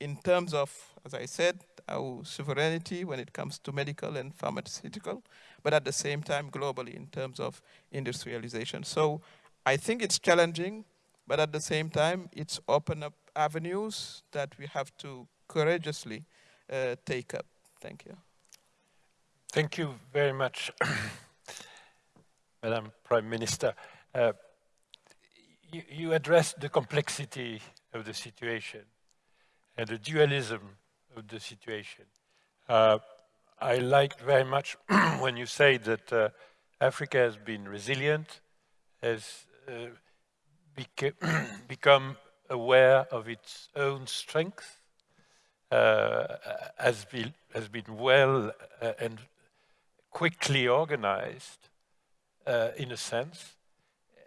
in terms of, as I said, our sovereignty when it comes to medical and pharmaceutical, but at the same time globally in terms of industrialization. So I think it's challenging, but at the same time, it's open up avenues that we have to courageously uh, take up. Thank you. Thank you very much, Madam Prime Minister. Uh, you, you addressed the complexity of the situation and the dualism of the situation. Uh, I liked very much when you say that uh, Africa has been resilient, has beca become aware of its own strength, uh, has, been, has been well uh, and quickly organized uh, in a sense,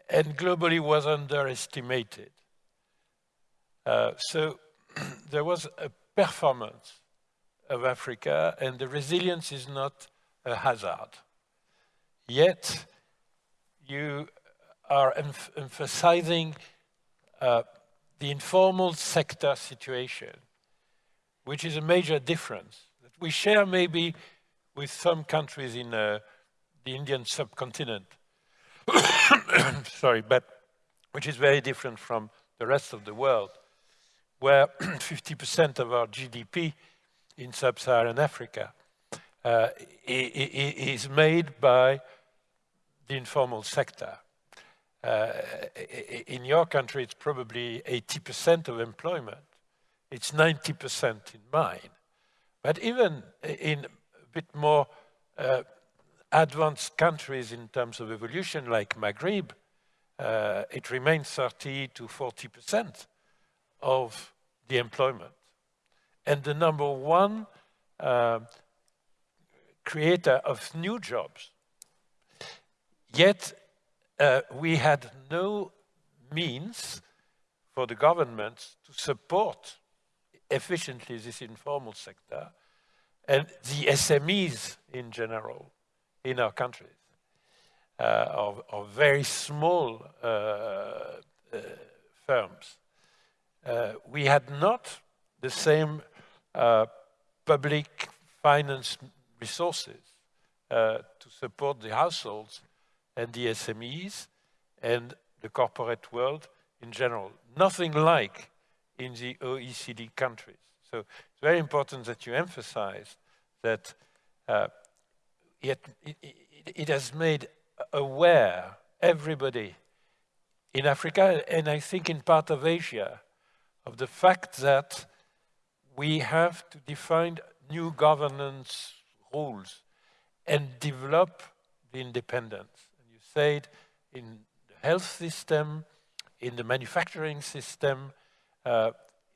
and globally was underestimated. Uh, so there was a performance of Africa and the resilience is not a hazard. Yet you are emphasizing uh, the informal sector situation, which is a major difference that we share maybe with some countries in uh, the Indian subcontinent. Sorry, but which is very different from the rest of the world, where 50% of our GDP in sub-Saharan Africa uh, is made by the informal sector. Uh, in your country, it's probably 80% of employment. It's 90% in mine. But even in a bit more uh, advanced countries in terms of evolution, like Maghreb, uh, it remains 30 to 40% of the employment. And the number one uh, creator of new jobs. Yet uh, we had no means for the government to support efficiently this informal sector and the SMEs in general in our countries uh, of, of, very small uh, uh firms. Uh, we had not the same uh, public finance resources to support the households and the SMEs and the corporate world in general. Nothing like in the OECD countries. So it's very important that you emphasize that uh, it, it, it has made aware everybody in Africa and I think in part of Asia of the fact that we have to define new governance rules and develop the independence. In the health system, in the manufacturing system, uh,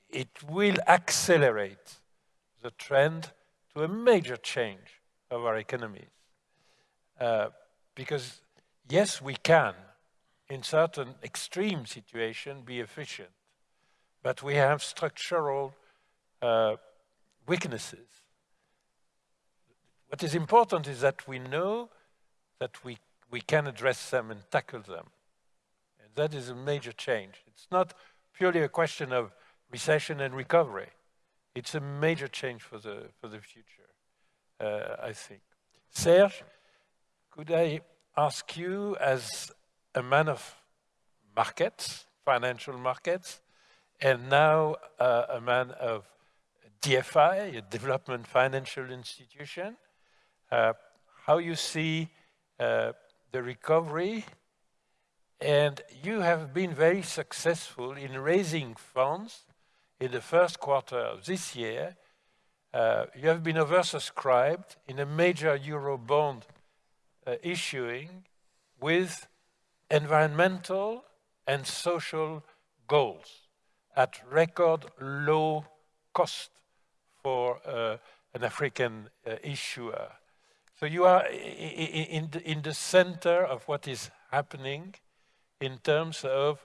it will accelerate the trend to a major change of our economies. Uh, because yes, we can, in certain extreme situations, be efficient, but we have structural uh, weaknesses. What is important is that we know that we, we can address them and tackle them. And that is a major change. It's not purely a question of recession and recovery. It's a major change for the, for the future, uh, I think. Serge, could I ask you, as a man of markets, financial markets, and now uh, a man of DFI, a development financial institution, uh, how you see uh, the recovery and you have been very successful in raising funds in the first quarter of this year. Uh, you have been oversubscribed in a major euro bond uh, issuing with environmental and social goals at record low cost for uh, an African uh, issuer. So you are in the, in the center of what is happening in terms of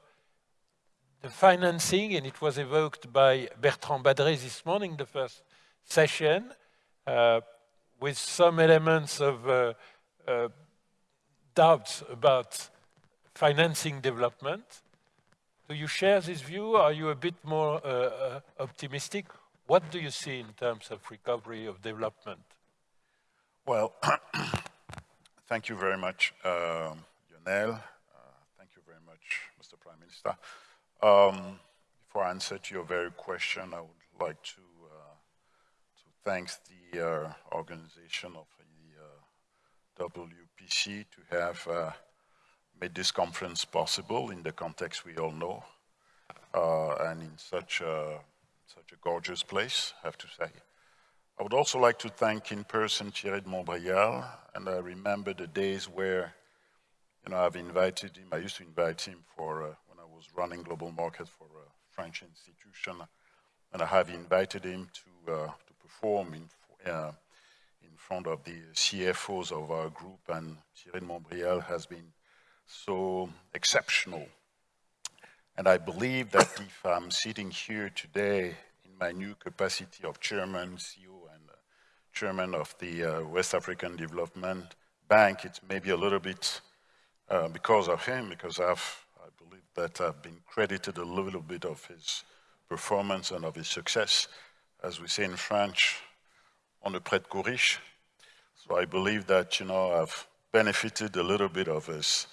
the financing, and it was evoked by Bertrand Badré this morning, the first session, uh, with some elements of uh, uh, doubts about financing development. Do you share this view? Are you a bit more uh, uh, optimistic? What do you see in terms of recovery of development? Well, thank you very much, uh, Lionel. Uh, thank you very much, Mr. Prime Minister. Um, before I answer to your very question, I would like to, uh, to thank the uh, organization of the uh, WPC to have uh, made this conference possible in the context we all know uh, and in such a, such a gorgeous place, I have to say. I would also like to thank in person Thierry de Montbrial, and I remember the days where, you know, I've invited him, I used to invite him for, uh, when I was running global market for a French institution, and I have invited him to, uh, to perform in, uh, in front of the CFOs of our group, and Thierry de Montbrial has been so exceptional. And I believe that if I'm sitting here today in my new capacity of chairman, CEO, chairman of the uh, West African Development Bank, it's maybe a little bit uh, because of him, because I've, I believe that I've been credited a little bit of his performance and of his success, as we say in French, on the prête corriche. So I believe that, you know, I've benefited a little bit of his,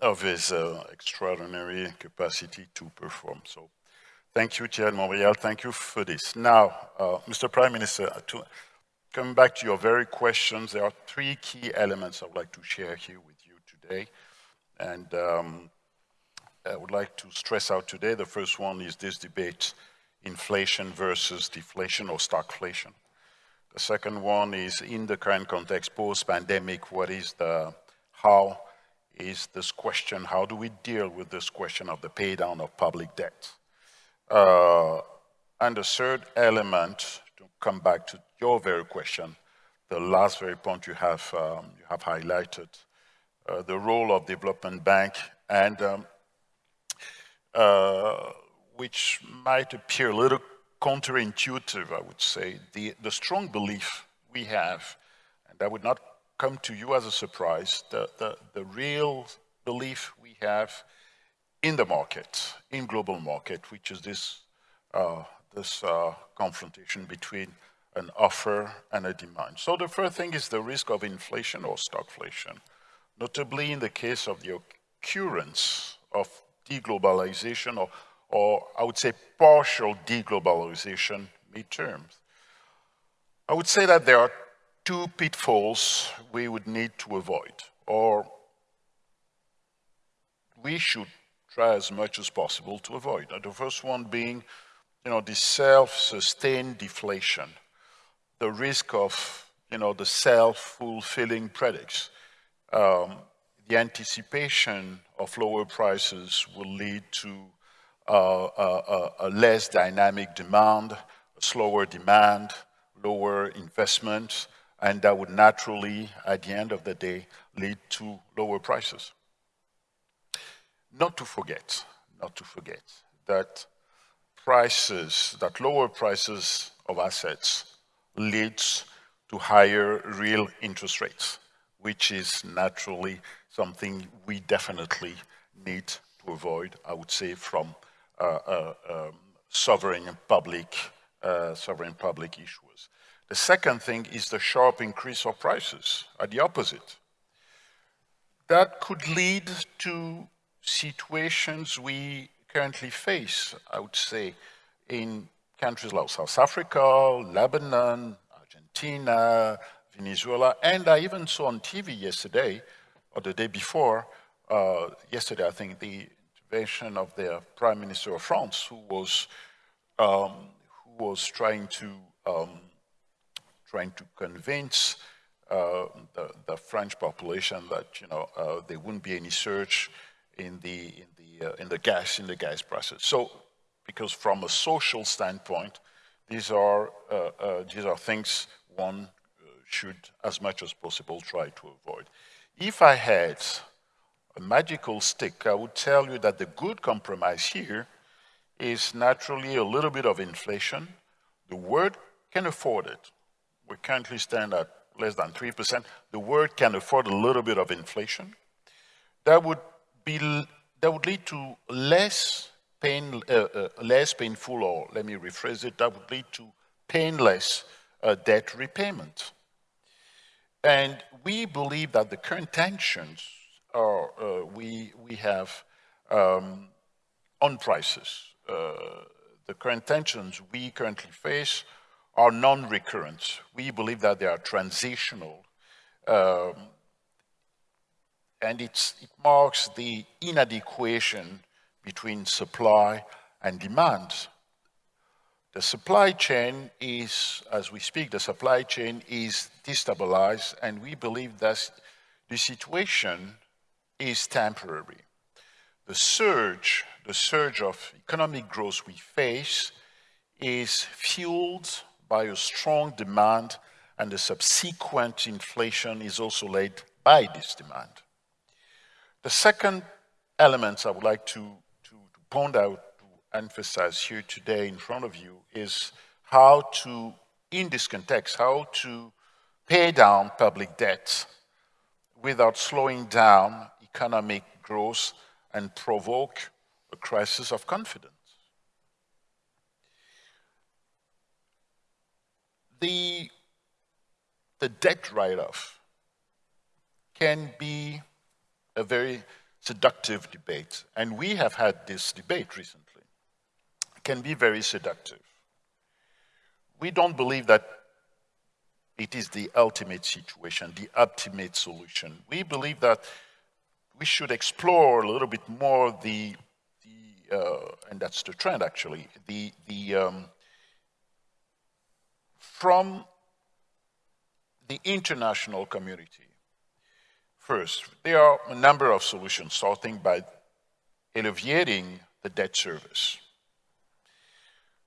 of his uh, extraordinary capacity to perform. So thank you, Thierry Montbrial. Thank you for this. Now, uh, Mr. Prime Minister, to, Coming back to your very questions, there are three key elements I would like to share here with you today. And um, I would like to stress out today, the first one is this debate, inflation versus deflation or stagflation. The second one is in the current context, post-pandemic, what is the, how is this question, how do we deal with this question of the pay down of public debt? Uh, and the third element come back to your very question, the last very point you have, um, you have highlighted, uh, the role of development bank and um, uh, which might appear a little counterintuitive, I would say, the, the strong belief we have, and that would not come to you as a surprise, the, the, the real belief we have in the market, in global market, which is this uh, this uh, confrontation between an offer and a demand. So the first thing is the risk of inflation or stagflation, notably in the case of the occurrence of deglobalization or, or I would say partial deglobalization, midterms. I would say that there are two pitfalls we would need to avoid, or we should try as much as possible to avoid. The first one being, you know, the self-sustained deflation, the risk of, you know, the self-fulfilling predicts. Um, the anticipation of lower prices will lead to uh, a, a, less dynamic demand, a slower demand, lower investment, and that would naturally, at the end of the day, lead to lower prices. Not to forget, not to forget, that prices, that lower prices of assets leads to higher real interest rates, which is naturally something we definitely need to avoid, I would say, from uh, uh, um, sovereign public, uh, sovereign public issuers. The second thing is the sharp increase of prices, at the opposite. That could lead to situations we currently face, I would say, in countries like South Africa, Lebanon, Argentina, Venezuela, and I even saw on TV yesterday, or the day before, uh, yesterday I think, the intervention of the Prime Minister of France, who was, um, who was trying to, um, trying to convince uh, the, the, French population that, you know, uh, there wouldn't be any surge in the, in uh, in the gas, in the gas prices. So, because from a social standpoint, these are, uh, uh, these are things one should, as much as possible, try to avoid. If I had a magical stick, I would tell you that the good compromise here is naturally a little bit of inflation. The world can afford it. We currently stand at less than 3%. The world can afford a little bit of inflation. That would be that would lead to less pain, uh, uh, less painful, or let me rephrase it, that would lead to painless uh, debt repayment. And we believe that the current tensions are, uh, we, we have um, on prices. Uh, the current tensions we currently face are non-recurrent. We believe that they are transitional. Um, and it marks the inadequation between supply and demand. The supply chain is, as we speak, the supply chain is destabilized, and we believe that the situation is temporary. The surge, the surge of economic growth we face is fueled by a strong demand, and the subsequent inflation is also led by this demand. The second element I would like to, to, to point out, to emphasize here today in front of you is how to, in this context, how to pay down public debt without slowing down economic growth and provoke a crisis of confidence. The, the debt write-off can be a very seductive debate, and we have had this debate recently, it can be very seductive. We don't believe that it is the ultimate situation, the ultimate solution. We believe that we should explore a little bit more the, the uh, and that's the trend actually, the, the um, from the international community First, there are a number of solutions, starting by alleviating the debt service.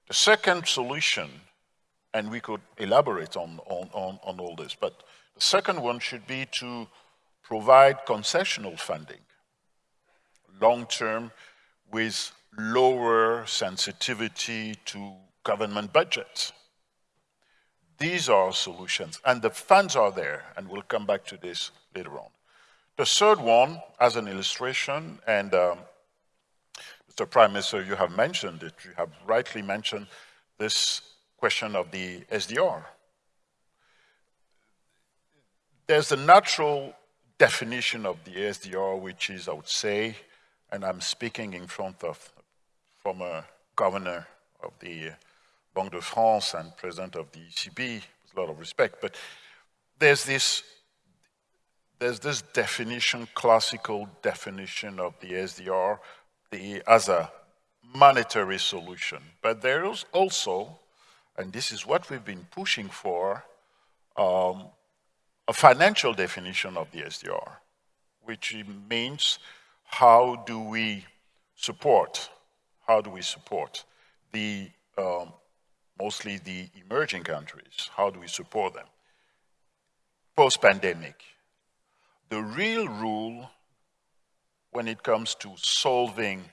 The second solution, and we could elaborate on, on, on, on all this, but the second one should be to provide concessional funding, long-term, with lower sensitivity to government budgets. These are solutions, and the funds are there, and we'll come back to this later on. The third one, as an illustration, and um, Mr. Prime Minister, you have mentioned it, you have rightly mentioned this question of the SDR. There's a natural definition of the SDR, which is, I would say, and I'm speaking in front of former governor of the Banque de France and president of the ECB, with a lot of respect, but there's this, there's this definition, classical definition of the SDR the, as a monetary solution. But there is also, and this is what we've been pushing for, um, a financial definition of the SDR, which means how do we support, how do we support the, um, mostly the emerging countries, how do we support them? Post-pandemic, the real rule when it comes to solving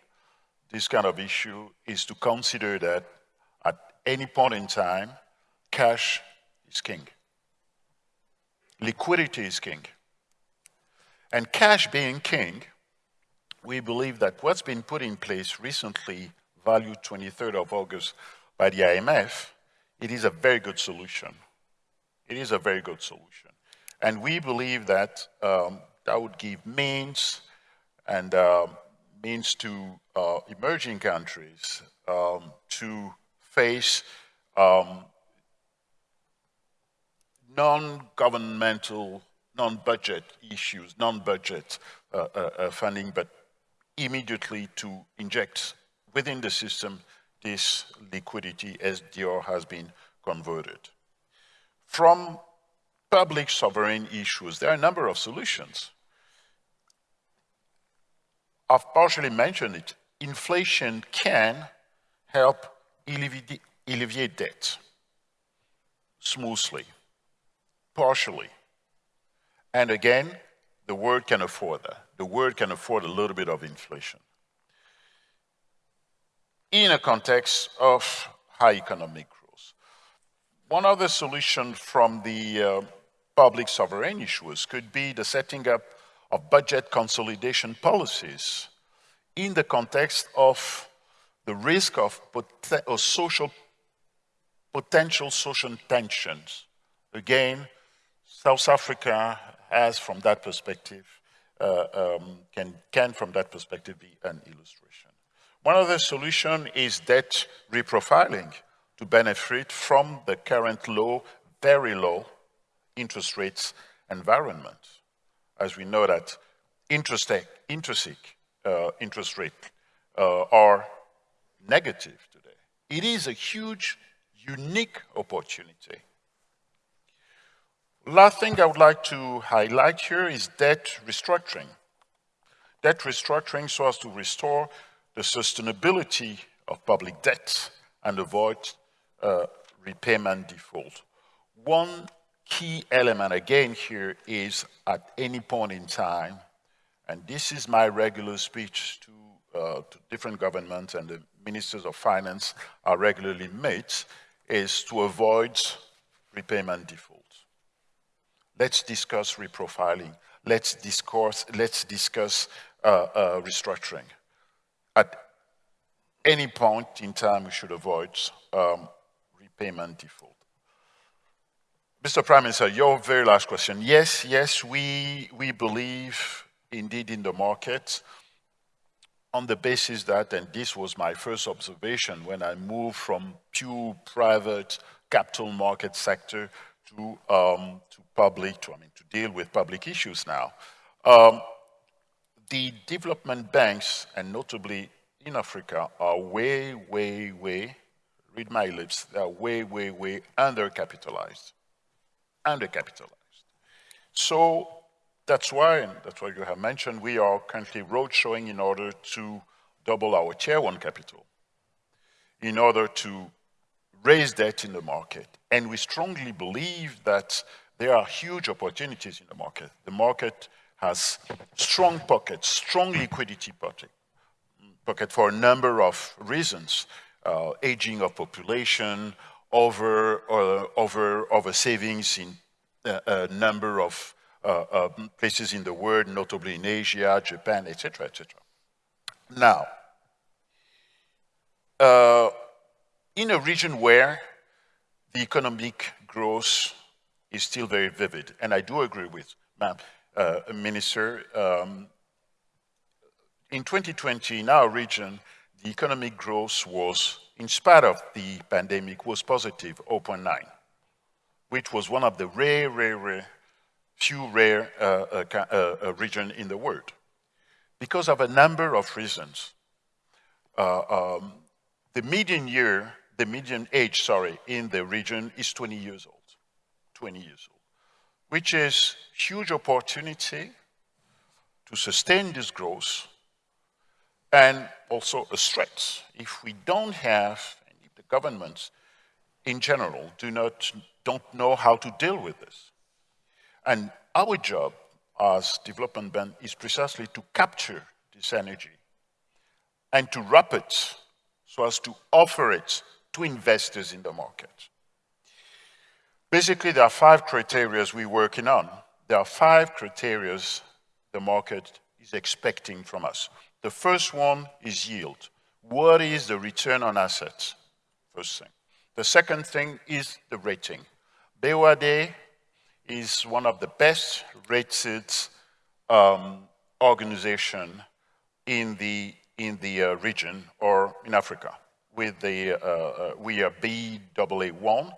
this kind of issue is to consider that at any point in time, cash is king. Liquidity is king. And cash being king, we believe that what's been put in place recently, valued 23rd of August by the IMF, it is a very good solution. It is a very good solution. And we believe that um, that would give means and uh, means to uh, emerging countries um, to face um, non-governmental, non-budget issues, non-budget uh, uh, uh, funding, but immediately to inject within the system this liquidity as SDR has been converted. From public sovereign issues, there are a number of solutions. I've partially mentioned it. Inflation can help alleviate, alleviate debt smoothly, partially. And again, the world can afford that. The world can afford a little bit of inflation. In a context of high economic growth. One other solution from the uh, public sovereign issues could be the setting up of budget consolidation policies in the context of the risk of, social, potential social tensions. Again, South Africa has, from that perspective, uh, um, can, can, from that perspective, be an illustration. One other solution is debt reprofiling to benefit from the current low, very low interest rates environment as we know that intrinsic, intrinsic uh, interest rate uh, are negative today. It is a huge, unique opportunity. Last thing I would like to highlight here is debt restructuring. Debt restructuring so as to restore the sustainability of public debt and avoid uh, repayment default. One key element again here is at any point in time, and this is my regular speech to, uh, to different governments and the ministers of finance are regularly made, is to avoid repayment default. Let's discuss reprofiling. Let's discourse, let's discuss uh, uh, restructuring. At any point in time, we should avoid um, repayment default. Mr. Prime Minister, your very last question. Yes, yes, we, we believe indeed in the market on the basis that, and this was my first observation when I moved from pure private capital market sector to, um, to public, to, I mean, to deal with public issues now. Um, the development banks, and notably in Africa, are way, way, way, read my lips, they are way, way, way undercapitalized undercapitalized. So that's why, and that's why you have mentioned, we are currently roadshowing in order to double our tier one capital, in order to raise debt in the market. And we strongly believe that there are huge opportunities in the market. The market has strong pockets, strong liquidity pocket, pocket for a number of reasons. Uh, aging of population, over, uh, over, over savings in uh, a number of uh, places in the world, notably in Asia, Japan, etc., etc. Now, in a region where the economic growth is still very vivid, and I do agree with Ma'am uh, Minister, um, in 2020 in our region, the economic growth was in spite of the pandemic, was positive 0.9, which was one of the rare, rare, rare, few rare uh, uh, uh, uh regions in the world. Because of a number of reasons. Uh, um, the median year, the median age, sorry, in the region is 20 years old, 20 years old, which is huge opportunity to sustain this growth and also a threat if we don't have, and if the governments in general do not, don't know how to deal with this. And our job as development bank is precisely to capture this energy and to wrap it so as to offer it to investors in the market. Basically, there are five criteria we're working on. There are five criteria the market is expecting from us. The first one is yield. What is the return on assets? First thing. The second thing is the rating. BOAD is one of the best rated um, organization in the, in the uh, region or in Africa. With the, uh, uh, we are BAA1.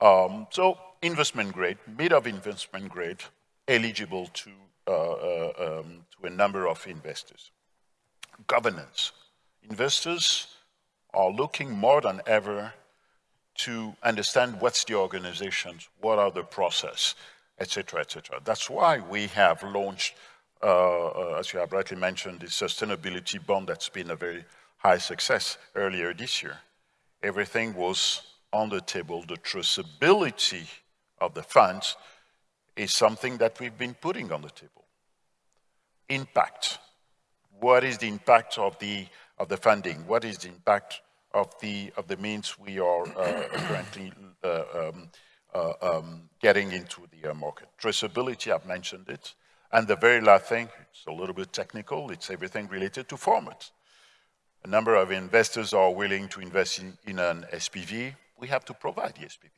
Um, so investment grade, mid of investment grade, eligible to, uh, uh, um, to a number of investors. Governance. Investors are looking more than ever to understand what's the organizations, what are the process, etc., etc. That's why we have launched, uh, uh, as you have rightly mentioned, the sustainability bond that's been a very high success earlier this year. Everything was on the table. The traceability of the funds is something that we've been putting on the table. Impact. What is the impact of the, of the funding? What is the impact of the, of the means we are uh, currently uh, um, uh, um, getting into the market. Traceability, I've mentioned it. And the very last thing, it's a little bit technical, it's everything related to format. A number of investors are willing to invest in, in an SPV. We have to provide the SPV.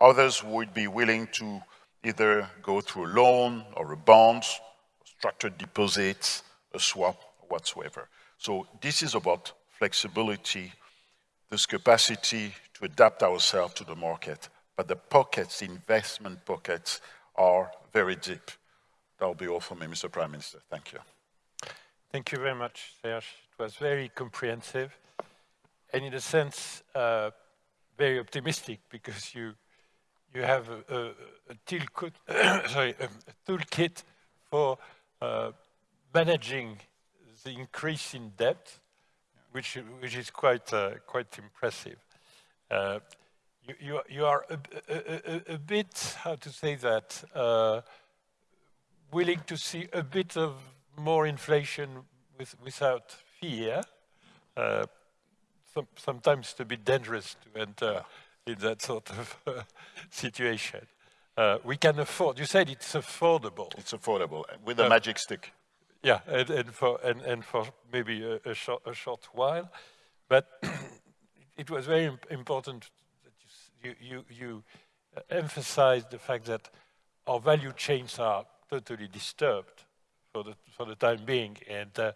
Others would be willing to either go through a loan or a bond, structured deposits, a swap, whatsoever. So this is about flexibility this capacity to adapt ourselves to the market. But the pockets, investment pockets, are very deep. That'll be all for me, Mr. Prime Minister. Thank you. Thank you very much, Serge. It was very comprehensive and in a sense, uh, very optimistic because you you have a, a, a, toolkit for uh, managing the increase in debt which, which is quite, uh, quite impressive. Uh, you, you, you, are a, a, a, bit, how to say that, uh, willing to see a bit of more inflation with, without fear. Uh, some, sometimes it's a bit dangerous to enter in that sort of uh, situation. Uh, we can afford, you said it's affordable. It's affordable, with a magic stick. Yeah, and, and, for, and, and for maybe a, a, short, a short while. But it was very important that you, you, you emphasized the fact that our value chains are totally disturbed for the, for the time being. And uh,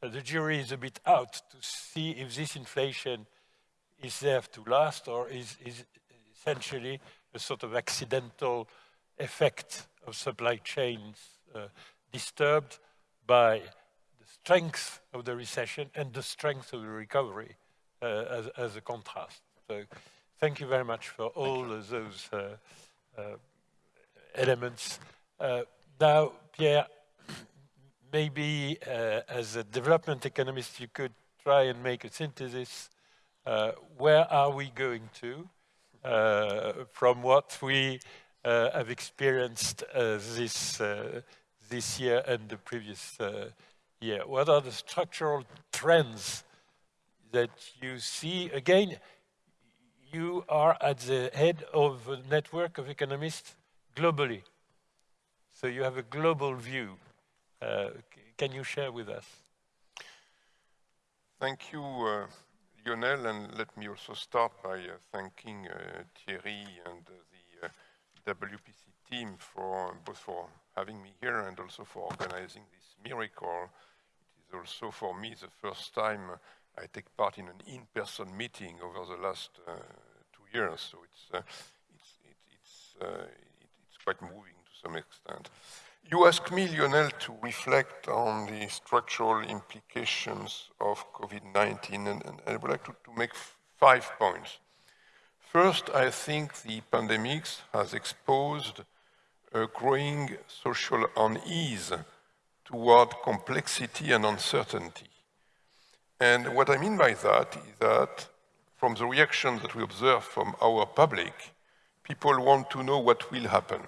the jury is a bit out to see if this inflation is there to last or is, is essentially a sort of accidental effect of supply chains uh, disturbed by the strength of the recession and the strength of the recovery uh, as, as, a contrast. So thank you very much for all of those uh, uh, elements. Uh, now, Pierre, maybe uh, as a development economist, you could try and make a synthesis. Uh, where are we going to from what we have experienced this this year and the previous uh, year? What are the structural trends that you see? Again, you are at the head of a network of economists globally. So you have a global view. Uh, can you share with us? Thank you, uh, Lionel, and let me also start by uh, thanking uh, Thierry and the uh, WPC team for both for having me here and also for organizing this miracle. It is also for me the first time I take part in an in-person meeting over the last uh, two years, so it's, uh, it's, it, it's, uh, it, it's quite moving to some extent. You asked me, Lionel, to reflect on the structural implications of COVID-19, and, and, I would like to, to make five points. First, I think the pandemic has exposed a growing social unease toward complexity and uncertainty. And what I mean by that is that from the reaction that we observe from our public, people want to know what will happen.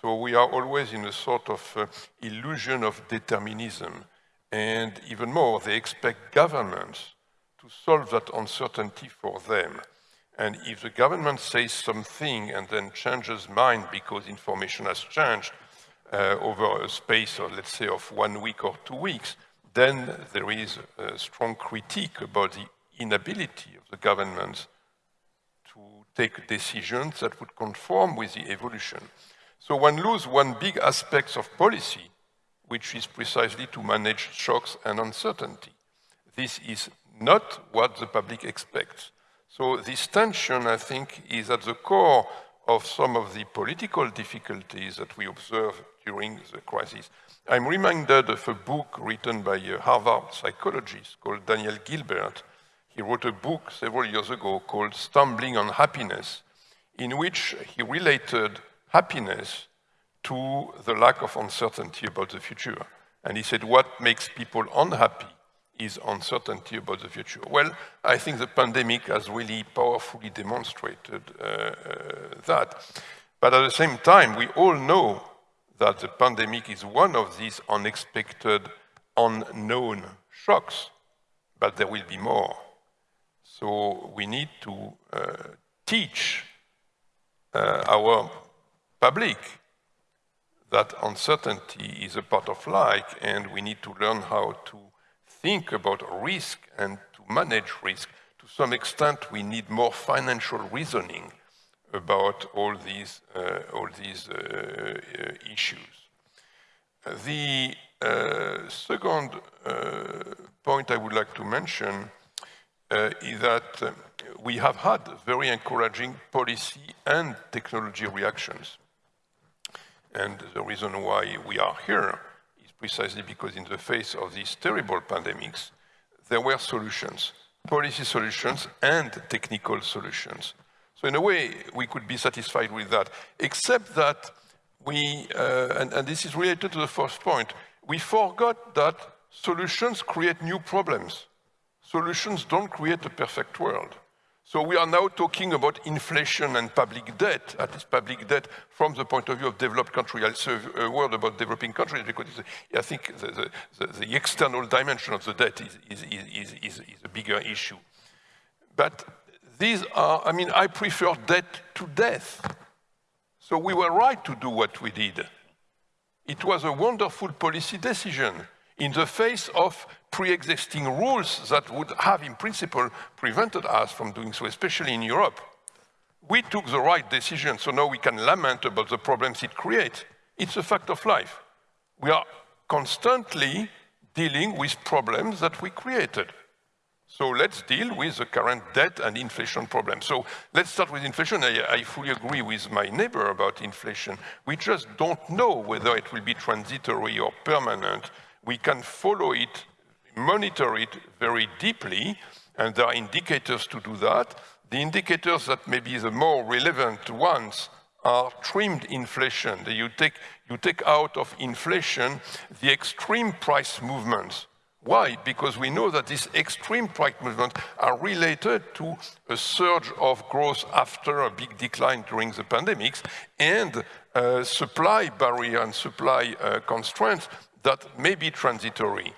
So we are always in a sort of uh, illusion of determinism. And even more, they expect governments to solve that uncertainty for them. And if the government says something and then changes mind because information has changed uh, over a space of, let's say, of one week or two weeks, then there is a strong critique about the inability of the government to take decisions that would conform with the evolution. So one loses one big aspect of policy, which is precisely to manage shocks and uncertainty. This is not what the public expects. So this tension, I think, is at the core of some of the political difficulties that we observe during the crisis. I'm reminded of a book written by a Harvard psychologist called Daniel Gilbert. He wrote a book several years ago called Stumbling on Happiness, in which he related happiness to the lack of uncertainty about the future. And he said, what makes people unhappy is uncertainty about the future. Well, I think the pandemic has really powerfully demonstrated uh, uh, that. But at the same time, we all know that the pandemic is one of these unexpected, unknown shocks, but there will be more. So we need to uh, teach uh, our public that uncertainty is a part of life and we need to learn how to think about risk and to manage risk. To some extent, we need more financial reasoning about all these, uh, all these uh, uh issues. The uh, second uh, point I would like to mention uh, is that we have had very encouraging policy and technology reactions. And the reason why we are here precisely because in the face of these terrible pandemics, there were solutions, policy solutions and technical solutions. So in a way, we could be satisfied with that, except that we, uh, and, and this is related to the first point, we forgot that solutions create new problems. Solutions don't create a perfect world. So we are now talking about inflation and public debt, at least public debt from the point of view of developed countries. I'll say a word about developing countries because I think the, the, the, external dimension of the debt is, is, is, is, a bigger issue. But these are, I mean, I prefer debt to death. So we were right to do what we did. It was a wonderful policy decision in the face of pre-existing rules that would have, in principle, prevented us from doing so, especially in Europe. We took the right decision, so now we can lament about the problems it creates. It's a fact of life. We are constantly dealing with problems that we created. So let's deal with the current debt and inflation problem. So let's start with inflation. I, I, fully agree with my neighbor about inflation. We just don't know whether it will be transitory or permanent. We can follow it monitor it very deeply, and there are indicators to do that. The indicators that may be the more relevant ones are trimmed inflation. You take, you take out of inflation the extreme price movements. Why? Because we know that these extreme price movements are related to a surge of growth after a big decline during the pandemics and uh, supply barrier and supply uh, constraints that may be transitory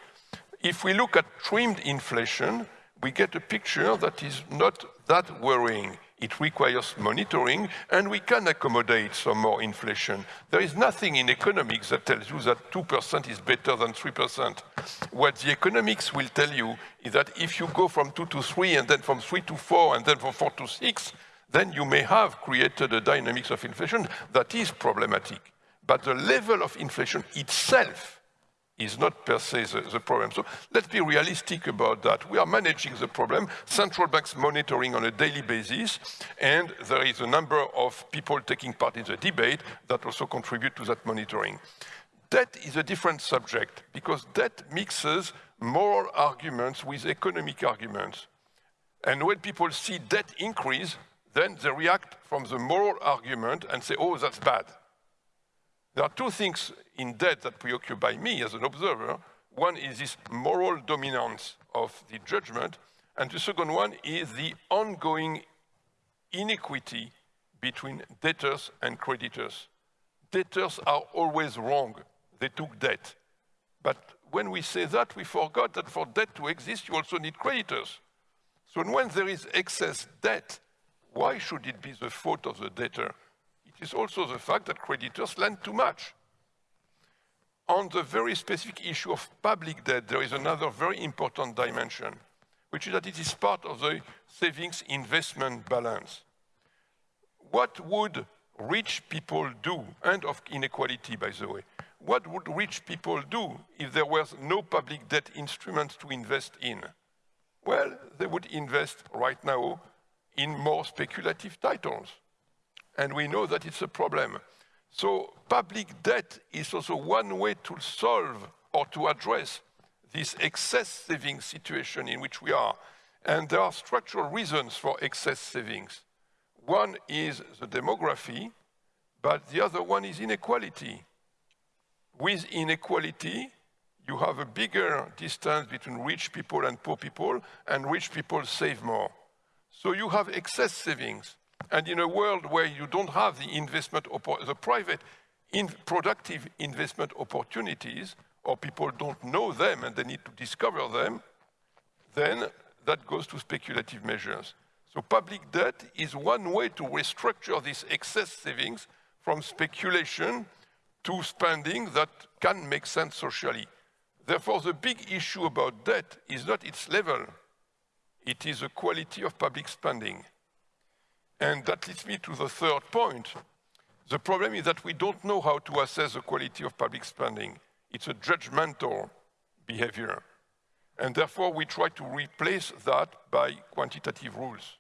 if we look at trimmed inflation, we get a picture that is not that worrying. It requires monitoring, and we can accommodate some more inflation. There is nothing in economics that tells you that 2% is better than 3%. What the economics will tell you is that if you go from 2 to 3, and then from 3 to 4, and then from 4 to 6, then you may have created a dynamics of inflation that is problematic. But the level of inflation itself is not per se the, the, problem. So let's be realistic about that. We are managing the problem, central banks monitoring on a daily basis, and there is a number of people taking part in the debate that also contribute to that monitoring. Debt is a different subject because debt mixes moral arguments with economic arguments. And when people see debt increase, then they react from the moral argument and say, oh, that's bad. There are two things in debt that preoccupy me as an observer. One is this moral dominance of the judgment, and the second one is the ongoing inequity between debtors and creditors. Debtors are always wrong. They took debt. But when we say that, we forgot that for debt to exist, you also need creditors. So when there is excess debt, why should it be the fault of the debtor? Is also the fact that creditors lend too much. On the very specific issue of public debt, there is another very important dimension, which is that it is part of the savings investment balance. What would rich people do, and of inequality, by the way, what would rich people do if there was no public debt instruments to invest in? Well, they would invest right now in more speculative titles. And we know that it's a problem. So public debt is also one way to solve or to address this excess savings situation in which we are. And there are structural reasons for excess savings. One is the demography, but the other one is inequality. With inequality, you have a bigger distance between rich people and poor people, and rich people save more. So you have excess savings. And in a world where you don't have the investment, the private in productive investment opportunities, or people don't know them and they need to discover them, then that goes to speculative measures. So public debt is one way to restructure these excess savings from speculation to spending that can make sense socially. Therefore, the big issue about debt is not its level, it is the quality of public spending. And that leads me to the third point. The problem is that we don't know how to assess the quality of public spending. It's a judgmental behavior. And therefore, we try to replace that by quantitative rules.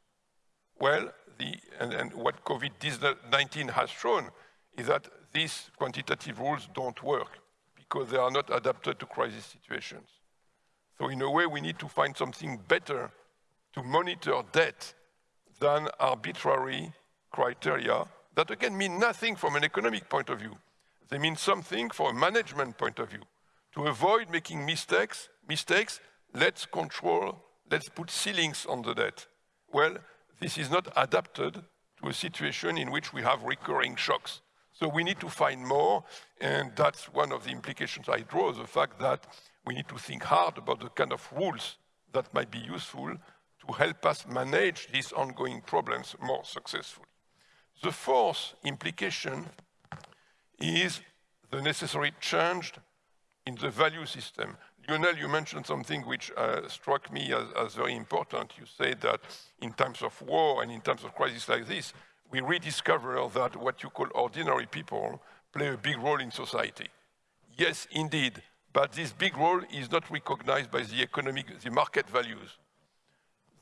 Well, the, and, and what COVID-19 has shown is that these quantitative rules don't work because they are not adapted to crisis situations. So in a way, we need to find something better to monitor debt than arbitrary criteria that again mean nothing from an economic point of view. They mean something from a management point of view. To avoid making mistakes, mistakes, let's control, let's put ceilings on the debt. Well, this is not adapted to a situation in which we have recurring shocks. So we need to find more, and that's one of the implications I draw, the fact that we need to think hard about the kind of rules that might be useful to help us manage these ongoing problems more successfully. The fourth implication is the necessary change in the value system. Lionel, you mentioned something which uh, struck me as, as, very important. You said that in times of war and in times of crisis like this, we rediscover that what you call ordinary people play a big role in society. Yes, indeed, but this big role is not recognized by the economic, the market values.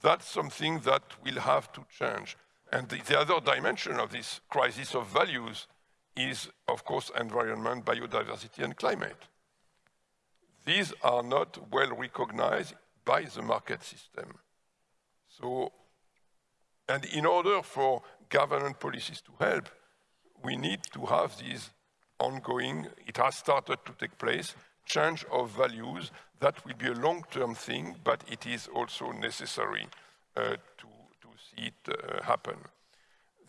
That's something that will have to change. And the, the other dimension of this crisis of values is, of course, environment, biodiversity, and climate. These are not well recognized by the market system. So, and in order for government policies to help, we need to have these ongoing, it has started to take place, change of values. That will be a long-term thing, but it is also necessary uh, to, to, see it uh, happen.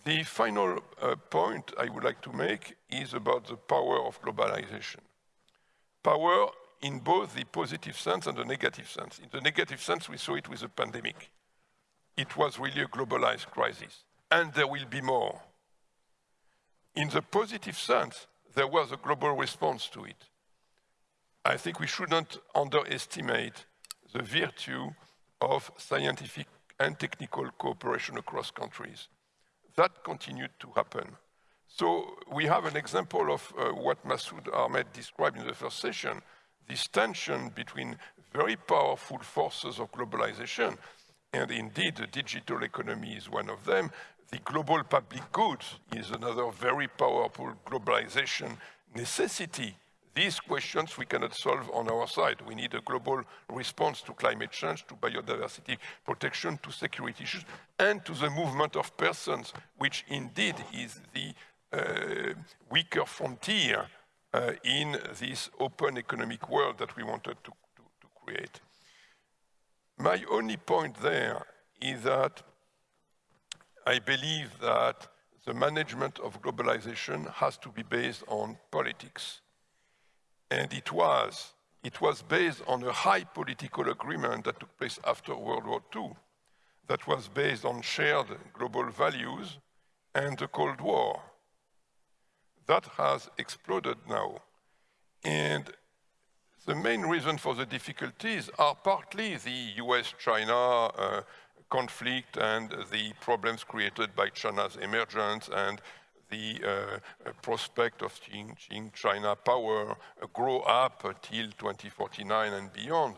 The final uh, point I would like to make is about the power of globalization. Power in both the positive sense and the negative sense. In the negative sense, we saw it with the pandemic. It was really a globalized crisis, and there will be more. In the positive sense, there was a global response to it. I think we shouldn't underestimate the virtue of scientific and technical cooperation across countries. That continued to happen. So we have an example of uh, what Masood Ahmed described in the first session, this tension between very powerful forces of globalization, and indeed the digital economy is one of them. The global public goods is another very powerful globalization necessity. These questions we cannot solve on our side. We need a global response to climate change, to biodiversity protection, to security issues, and to the movement of persons, which indeed is the uh, weaker frontier uh, in this open economic world that we wanted to, to, to create. My only point there is that I believe that the management of globalization has to be based on politics. And it was. It was based on a high political agreement that took place after World War II, that was based on shared global values and the Cold War. That has exploded now. And the main reason for the difficulties are partly the US-China uh, conflict and the problems created by China's emergence and the uh, prospect of seeing, China power uh, grow up till 2049 and beyond.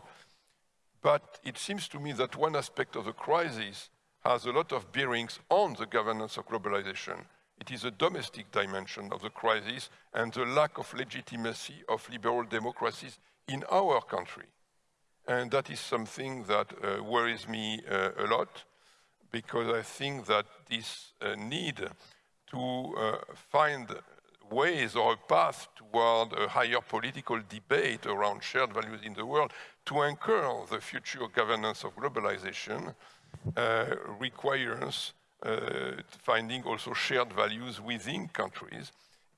But it seems to me that one aspect of the crisis has a lot of bearings on the governance of globalization. It is a domestic dimension of the crisis and the lack of legitimacy of liberal democracies in our country. And that is something that uh, worries me uh, a lot because I think that this uh, need to uh, find ways or a path toward a higher political debate around shared values in the world to anchor the future governance of globalization uh, requires uh, finding also shared values within countries.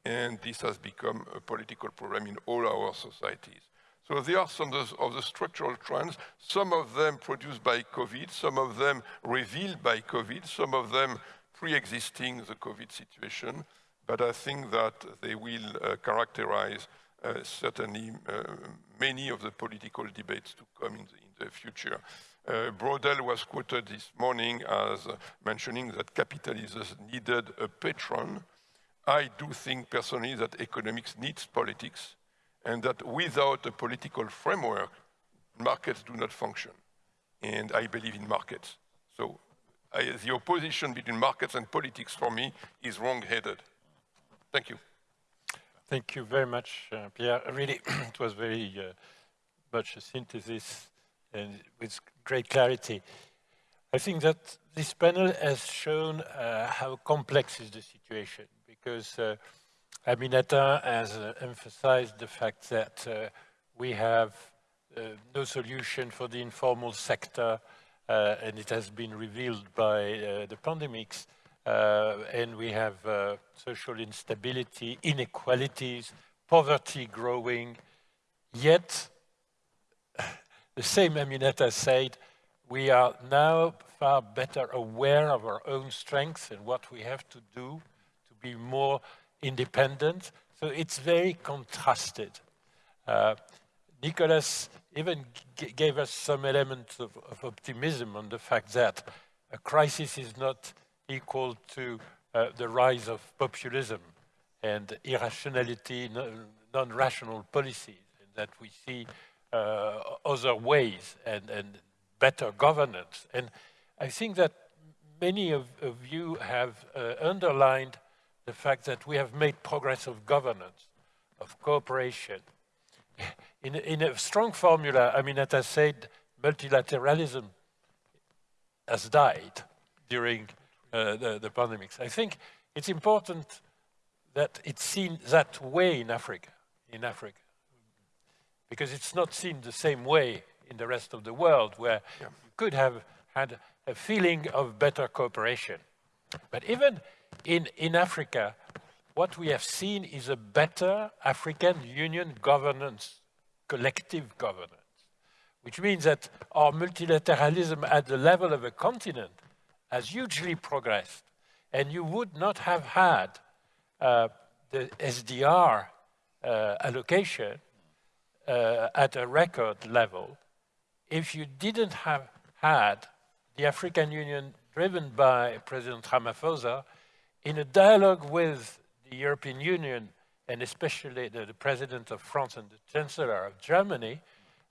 And this has become a political problem in all our societies. So there are some of the structural trends, some of them produced by COVID, some of them revealed by COVID, some of them pre-existing the COVID situation, but I think that they will uh, characterize uh, certainly uh, many of the political debates to come in the, in the future. Uh, Braudel was quoted this morning as mentioning that capitalism needed a patron. I do think personally that economics needs politics and that without a political framework, markets do not function. And I believe in markets. So the opposition between markets and politics for me is wrong-headed. Thank you. Thank you very much, uh, Pierre. Really, it was very uh, much a synthesis and with great clarity. I think that this panel has shown uh, how complex is the situation because uh, Aminata has uh, emphasized the fact that uh, we have uh, no solution for the informal sector, uh, and it has been revealed by uh, the pandemics, uh, and we have social instability, inequalities, poverty growing, yet the same Aminata said, we are now far better aware of our own strengths and what we have to do to be more independent. So it's very contrasted. Uh, Nicolas even gave us some elements of, of, optimism on the fact that a crisis is not equal to uh, the rise of populism and irrationality, non-rational policies, and that we see uh, other ways and, and, better governance. And I think that many of, of you have uh, underlined the fact that we have made progress of governance, of cooperation. In, in a strong formula, I mean, as I said, multilateralism has died during uh, the, the pandemics. I think it's important that it's seen that way in Africa, in Africa, because it's not seen the same way in the rest of the world, where yeah. you could have had a feeling of better cooperation. But even in, in Africa, what we have seen is a better African Union governance, collective governance, which means that our multilateralism at the level of a continent has hugely progressed. And you would not have had uh, the SDR uh, allocation uh, at a record level if you didn't have had the African Union driven by President Ramaphosa in a dialogue with the European Union and especially the, the President of France and the Chancellor of Germany,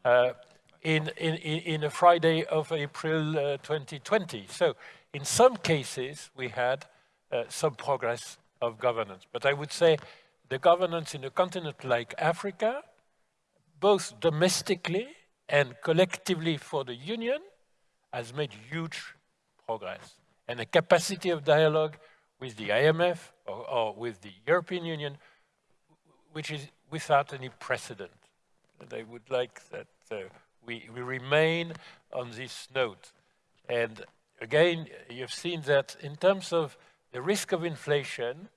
uh, in, in, in a Friday of April uh, 2020. So in some cases, we had uh, some progress of governance. But I would say the governance in a continent like Africa, both domestically and collectively for the Union, has made huge progress. And the capacity of dialogue with the IMF or, or with the European Union, which is without any precedent. And I would like that uh, we, we remain on this note. And again, you've seen that in terms of the risk of inflation,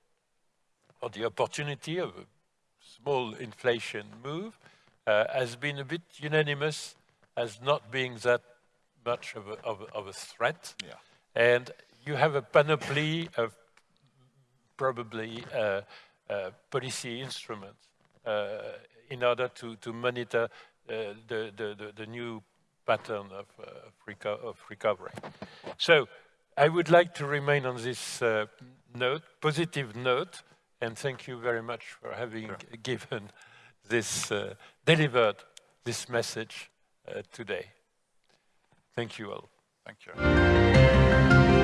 or the opportunity of a small inflation move, uh, has been a bit unanimous as not being that much of a, of a, of a threat. Yeah. And you have a panoply of probably uh, uh, policy instruments uh, in order to, to monitor uh, the, the, the, the, new pattern of, uh, of, reco of, recovery. So I would like to remain on this uh, note, positive note, and thank you very much for having sure. given this, delivered this message today. Thank you all. Thank you.